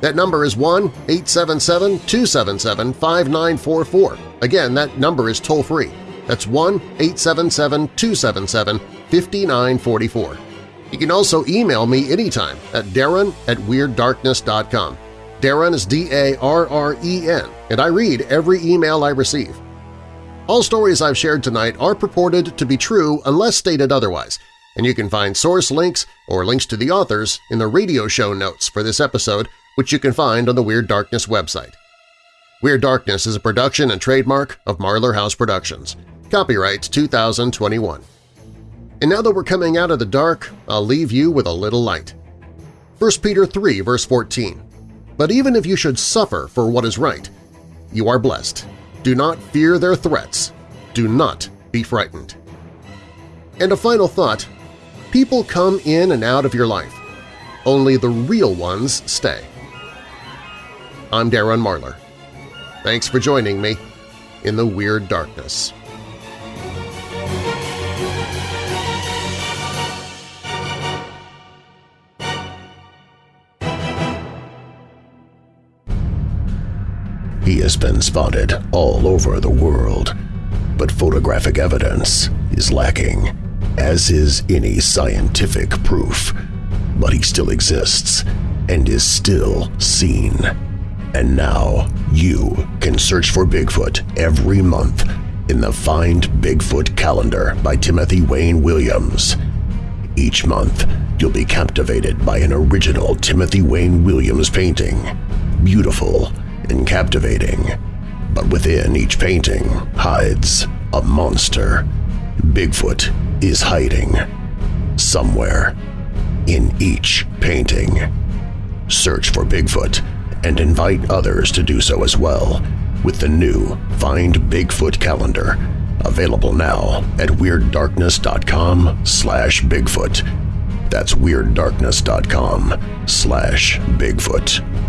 That number is 1-877-277-5944. Again, that number is toll-free. That's 1-877-277-5944. You can also email me anytime at darren at WeirdDarkness.com. Darren is D-A-R-R-E-N, and I read every email I receive. All stories I've shared tonight are purported to be true unless stated otherwise, and you can find source links or links to the authors in the radio show notes for this episode, which you can find on the Weird Darkness website. Weird Darkness is a production and trademark of Marlar House Productions. Copyright 2021. And now that we're coming out of the dark, I'll leave you with a little light. 1 Peter 3 verse 14 but even if you should suffer for what is right, you are blessed. Do not fear their threats. Do not be frightened. And a final thought, People come in and out of your life. Only the real ones stay. I'm Darren Marlar. Thanks for joining me in the Weird Darkness. He has been spotted all over the world, but photographic evidence is lacking, as is any scientific proof. But he still exists and is still seen. And now you can search for Bigfoot every month in the Find Bigfoot calendar by Timothy Wayne Williams. Each month, you'll be captivated by an original Timothy Wayne Williams painting. Beautiful and captivating. But within each painting hides a monster. Bigfoot is hiding. Somewhere. In each painting. Search for Bigfoot and invite others to do so as well with the new Find Bigfoot calendar, available now at WeirdDarkness.com slash Bigfoot. That's WeirdDarkness.com slash Bigfoot.